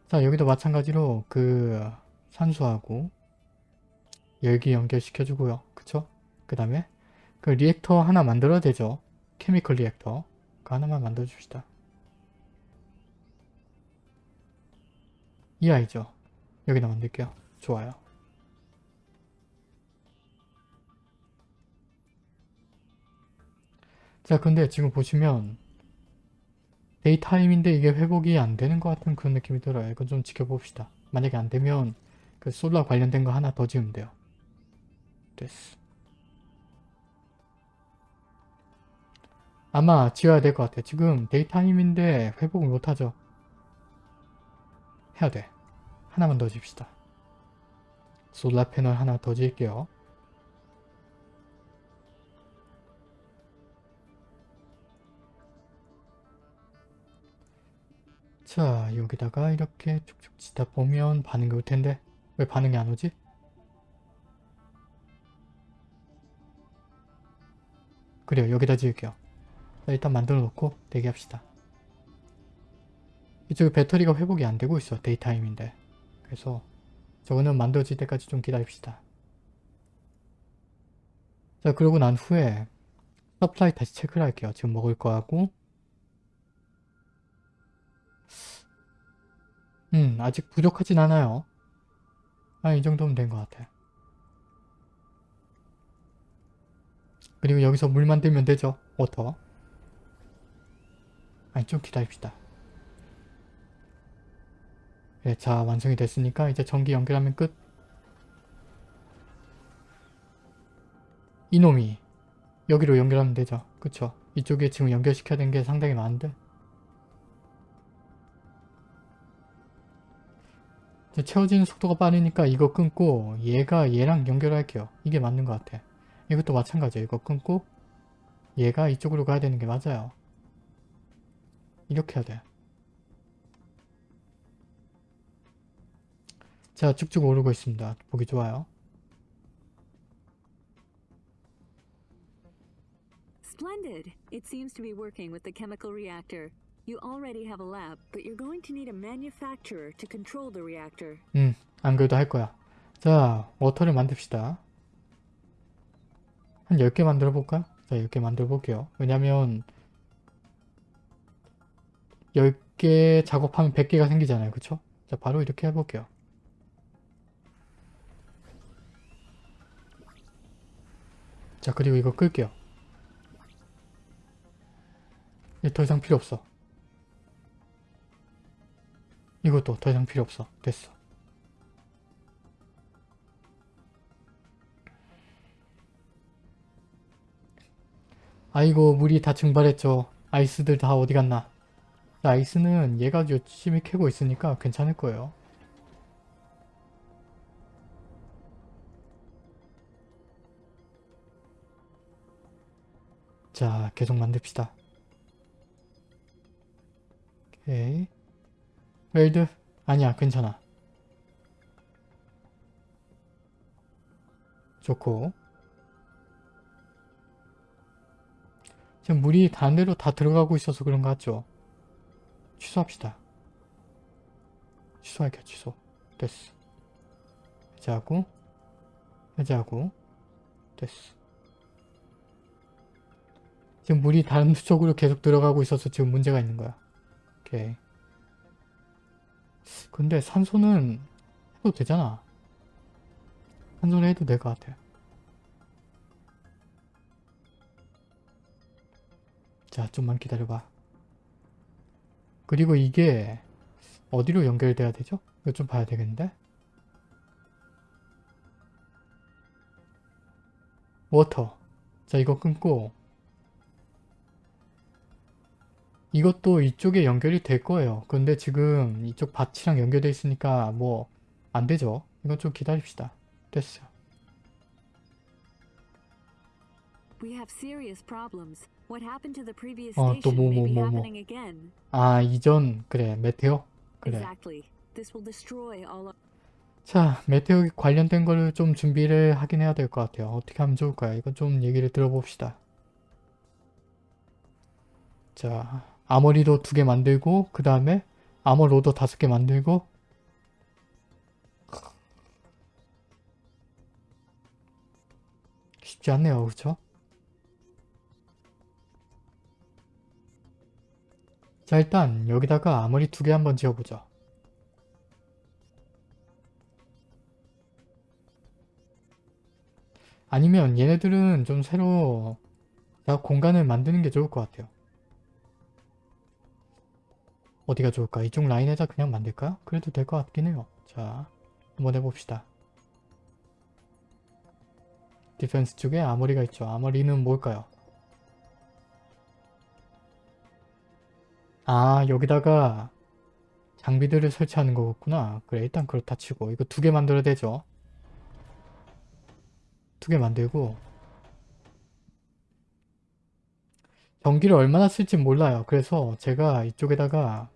자 여기도 마찬가지로 그 산소하고 열기 연결시켜 주고요. 그쵸? 그 다음에 그 reactor 하나 만들어야 되죠. chemical reactor 그 하나만 만들어줍시다. 이 아이죠. 여기다 만들게요. 좋아요. 자 근데 지금 보시면 daytime인데 이게 회복이 안 되는 것 같은 그런 느낌이 들어요. 이건 좀 지켜봅시다. 만약에 안 되면 그 solar 관련된 거 하나 더 지으면 돼요. 됐어. 아마 지어야 될 것 같아요. 지금 daytime인데 회복을 못하죠. 해야 돼. 하나만 더 줍시다. solar panel 하나 더 지을게요. 자 여기다가 이렇게 쭉쭉 치다 보면 반응이 올 텐데 왜 반응이 안 오지? 그래요 여기다 지을게요 자, 일단 만들어 놓고 대기합시다. 이쪽에 배터리가 회복이 안 되고 있어 daytime인데. 그래서 저거는 만들어질 때까지 좀 기다립시다. 자 그러고 난 후에 supply 다시 체크를 할게요. 지금 먹을 거하고. 음 아직 부족하진 않아요. 아이 정도면 된 것 같아. 그리고 여기서 물 만들면 되죠 워터 아니 좀 기다립시다. 네, 자 완성이 됐으니까 이제 전기 연결하면 끝. 이놈이 여기로 연결하면 되죠. 그쵸? 이쪽에 지금 연결시켜야 되는 게 상당히 많은데. 채워지는 속도가 빠르니까 이거 끊고 얘가 얘랑 연결할게요. 이게 맞는 것 같아. 이것도 마찬가지예요. 이거 끊고 얘가 이쪽으로 가야 되는 게 맞아요 이렇게 해야 돼 자, 쭉쭉 오르고 있습니다. 보기 좋아요. Splendid! It seems to be working with the chemical reactor. You already have a lab, but you're going to need a manufacturer to control the reactor. 음, 안 그래도 할 거야. 자, 워터를 만듭시다. 한 10개 만들어 볼까? 자, 10개 만들어 볼게요. 왜냐면 10개 작업하면 100개가 생기잖아요. 그쵸? 자, 바로 이렇게 해볼게요. 자, 그리고 이거 끌게요. 이더 이상 필요 없어. 이것도 더 이상 필요 없어. 됐어. 아이고 물이 다 증발했죠. 아이스들 다 어디 갔나. 자, 아이스는 얘가 열심히 캐고 있으니까 괜찮을 거예요. 자, 계속 만듭시다. 오케이. 웰드? 아니야, 괜찮아. 좋고. 지금 물이 데로 다 들어가고 있어서 그런 거 같죠? 취소합시다. 취소할게요, 취소. 됐어. 해제하고, 해제하고, 됐어. 지금 물이 다른 쪽으로 계속 들어가고 있어서 지금 문제가 있는 거야. 오케이. 근데 산소는 해도 되잖아. 산소는 해도 될 것 같아. 자, 좀만 기다려봐. 그리고 이게 어디로 연결돼야 되죠? 이거 좀 봐야 되겠는데? 워터. 자, 이거 끊고 이것도 이쪽에 연결이 될 거예요. 근데 지금 이쪽 밭이랑 연결돼 있으니까 뭐 안 되죠. 이건 좀 기다립시다. 됐어. We have serious problems. What happened to the previous 어, 또 뭐, 뭐, 뭐, 뭐. happening again. 아, 이전 그래. 메테오? 그래. Exactly. This will destroy all of 자, 메테오 관련된 거를 좀 준비를 하긴 해야 될 것 같아요. 어떻게 하면 좋을까요? 이건 좀 얘기를 들어봅시다. 자, 아머리도 두 개 만들고 그 다음에 아머 로더 다섯 개 만들고 쉽지 않네요. 그렇죠? 자, 일단 여기다가 아머리 두 개 한번 지어보죠. 아니면 얘네들은 좀 새로 자, 공간을 만드는 게 좋을 것 같아요. 어디가 좋을까? 이쪽 라인에다 그냥 만들까요? 그래도 될 것 같긴 해요. 자, 한번 해봅시다. 디펜스 쪽에 아머리가 있죠. 아머리는 뭘까요? 아, 여기다가 장비들을 설치하는 거겠구나. 그래, 일단 그렇다 치고. 이거 두 개 만들어야 되죠. 두 개 만들고 전기를 얼마나 쓸지 몰라요. 그래서 제가 이쪽에다가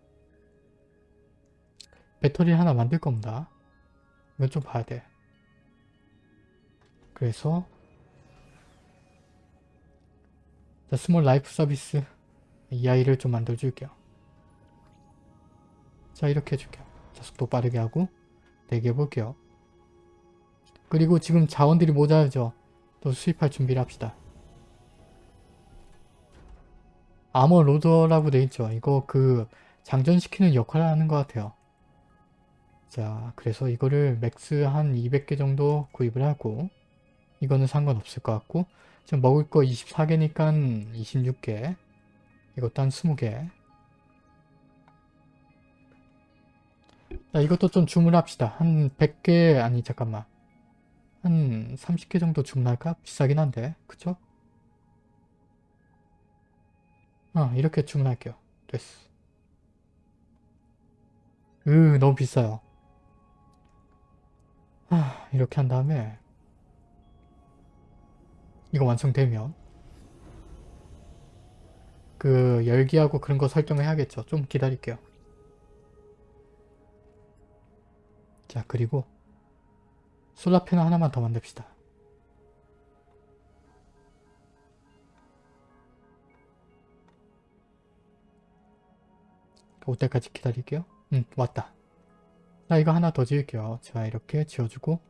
배터리 하나 만들 겁니다. 이건 좀 봐야 돼. 그래서 자, small life service 이 아이를 좀 만들어 줄게요. 자 이렇게 해줄게요. 자 속도 빠르게 하고 대기해 볼게요. 그리고 지금 자원들이 모자라죠. 또 수입할 준비를 합시다. ammo loader라고 돼 있죠. 이거 그 장전시키는 역할을 하는 것 같아요. 자 그래서 이거를 max 한 200개 정도 구입을 하고 이거는 상관없을 것 같고 지금 먹을 거 24개니까 26개 이것도 한 20개 자 이것도 좀 주문합시다. 한 100개 아니 잠깐만 한 30개 정도 주문할까? 비싸긴 한데 그쵸? 어 이렇게 주문할게요. 됐어. 으 너무 비싸요. 아 이렇게 한 다음에 이거 완성되면 그 열기하고 그런 거 설정을 해야겠죠. 좀 기다릴게요. 자 그리고 솔라 패널 하나만 더 만듭시다. 올 때까지 기다릴게요. 응 왔다. 자 이거 하나 더 지을게요. 자 이렇게 지어주고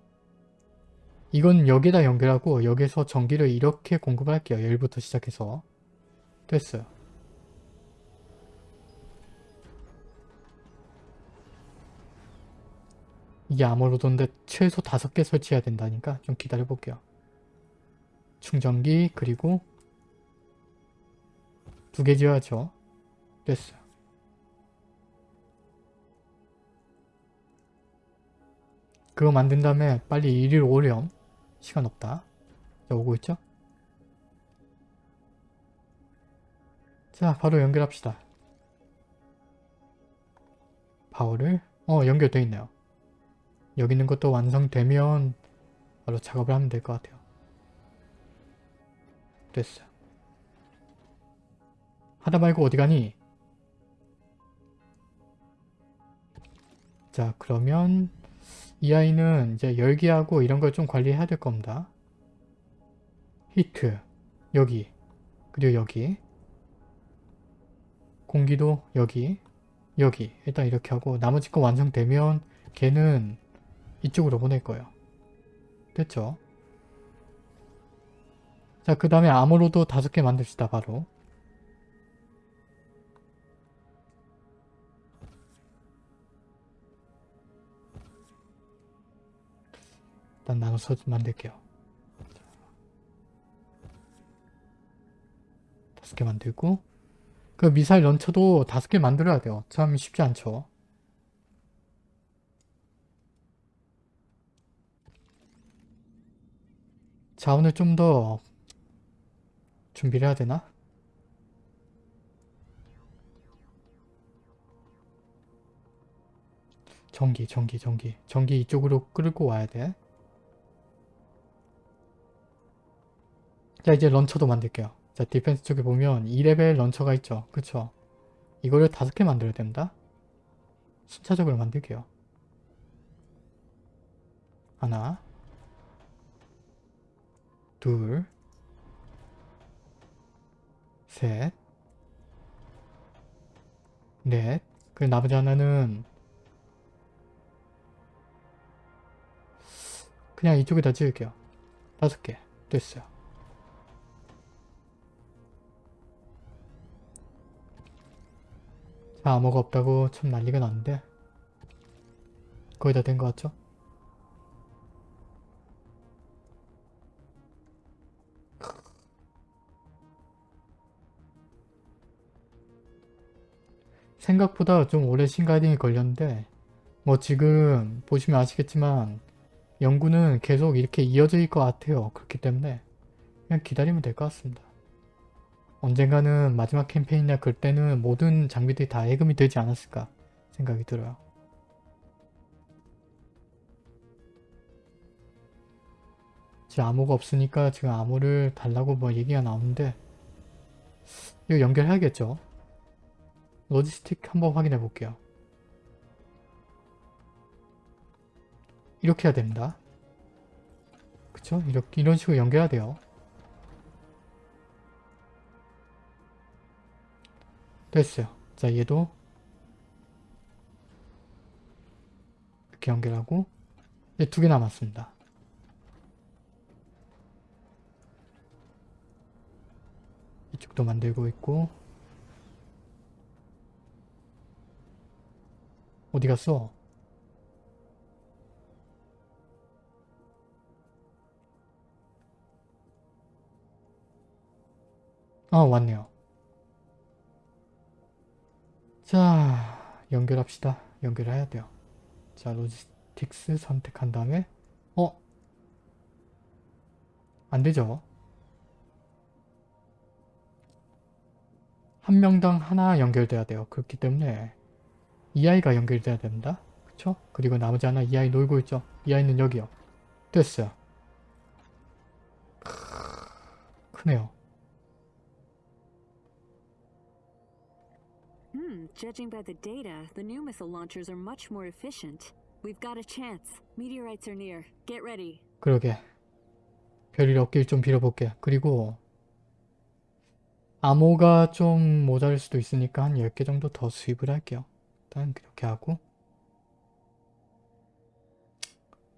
이건 여기다 연결하고 여기서 전기를 이렇게 공급을 할게요. 1부터 시작해서 됐어요. 이게 아무로도인데 최소 5개 설치해야 된다니까 좀 기다려 볼게요. 충전기 그리고 두 개 지어야죠. 됐어요. 그거 만든 다음에 빨리 이리로 오렴. 시간 없다. 자, 오고 있죠? 자, 바로 연결합시다. 파워를 어 연결되어 있네요. 여기 있는 것도 완성되면 바로 작업을 하면 될 것 같아요. 됐어. 하다 말고 어디 가니? 자 그러면 이 아이는 이제 열기하고 이런 걸 좀 관리해야 될 겁니다. 히트 여기 그리고 여기 공기도 여기 여기 일단 이렇게 하고 나머지 거 완성되면 걔는 이쪽으로 보낼 거예요. 됐죠? 자, 그 다음에 암으로도 다섯 개 만듭시다, 바로. 일단 나눠서 만들게요. 다섯 개 만들고 그 미사일 런처도 다섯 개 만들어야 돼요. 참 쉽지 않죠. 자원을 좀 더 준비를 해야 되나? 전기, 전기, 전기. 전기 이쪽으로 끌고 와야 돼. 자, 이제 launcher도 만들게요. 자, defense 쪽에 보면 2레벨 launcher가 있죠. 그쵸? 이거를 다섯 개 만들어야 된다. 순차적으로 만들게요. 하나, 둘, 셋, 넷. 그 나머지 하나는 그냥 이쪽에다 지을게요. 다섯 개. 됐어요. 자, 암호가 없다고 참 난리가 났는데 거의 다 된 것 같죠? 생각보다 좀 오래 신가딩이 걸렸는데 뭐 지금 보시면 아시겠지만 연구는 계속 이렇게 이어질 것 같아요. 그렇기 때문에 그냥 기다리면 될 것 같습니다. 언젠가는 마지막 캠페인이나 그때는 모든 장비들이 다 해금이 되지 않았을까 생각이 들어요. 지금 암호가 없으니까 지금 암호를 달라고 뭐 얘기가 나오는데 이거 연결해야겠죠? 로지스틱 한번 확인해 볼게요. 이렇게 해야 됩니다. 그쵸? 이렇게, 이런 식으로 연결해야 돼요. 됐어요. 자, 얘도 이렇게 연결하고 이제 두 개 남았습니다. 이쪽도 만들고 있고 어디 갔어? 아 왔네요. 자 연결합시다. 연결해야 돼요. 자 로지스틱스 선택한 다음에 어? 안되죠? 한 명당 하나 연결돼야 돼요. 그렇기 때문에 이 아이가 연결돼야 됩니다. 그쵸? 그리고 나머지 하나 이 아이 놀고 있죠? 이 아이는 여기요. 됐어요. 크네요. Hmm, judging by the data, the new missile launchers are much more efficient. We've got a chance. Meteorites are near. Get ready. 그러게. 별일 없길 좀 빌어볼게. 그리고 암호가 좀 모자랄 수도 있으니까 한 10개 정도 더 수입을 할게요. 일단 이렇게 하고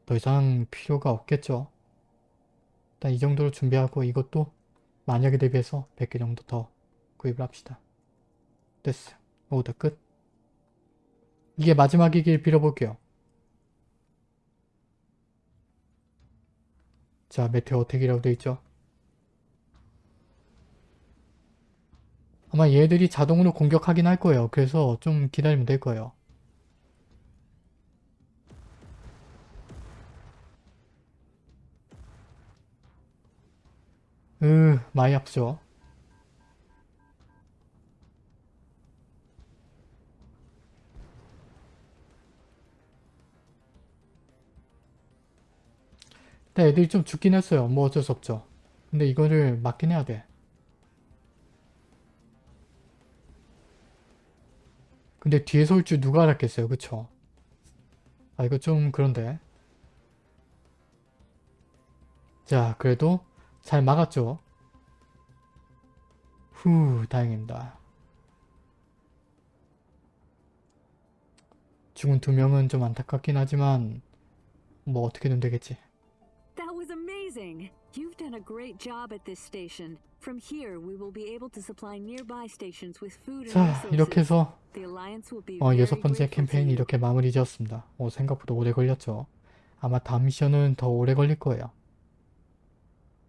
더 이상 필요가 없겠죠. 일단 이 정도로 준비하고 이것도 만약에 대비해서 100개 정도 더 구입을 합시다. 됐어요. 오다 끝. 이게 마지막이길 빌어볼게요. 자, 메테오 어택이라고 되어 있죠. 아마 얘들이 자동으로 공격하긴 할 거예요. 그래서 좀 기다리면 될 거예요. 으, 많이 아프죠? 근데 애들이 좀 죽긴 했어요. 뭐 어쩔 수 없죠. 근데 이거를 막긴 해야 돼. 근데 뒤에서 올 줄 누가 알았겠어요. 그쵸? 아 이거 좀 그런데. 자 그래도 잘 막았죠. 후 다행입니다. 죽은 두 명은 좀 안타깝긴 하지만 뭐 어떻게든 되겠지. You've done a great job at this station. From here, we will be able to supply nearby stations with food and 자. 이렇게 해서 어, 여섯 번째 캠페인이. 이렇게 마무리 지었습니다. 어, 생각보다 오래 걸렸죠. 아마 다음 미션은 더 오래 걸릴 거예요.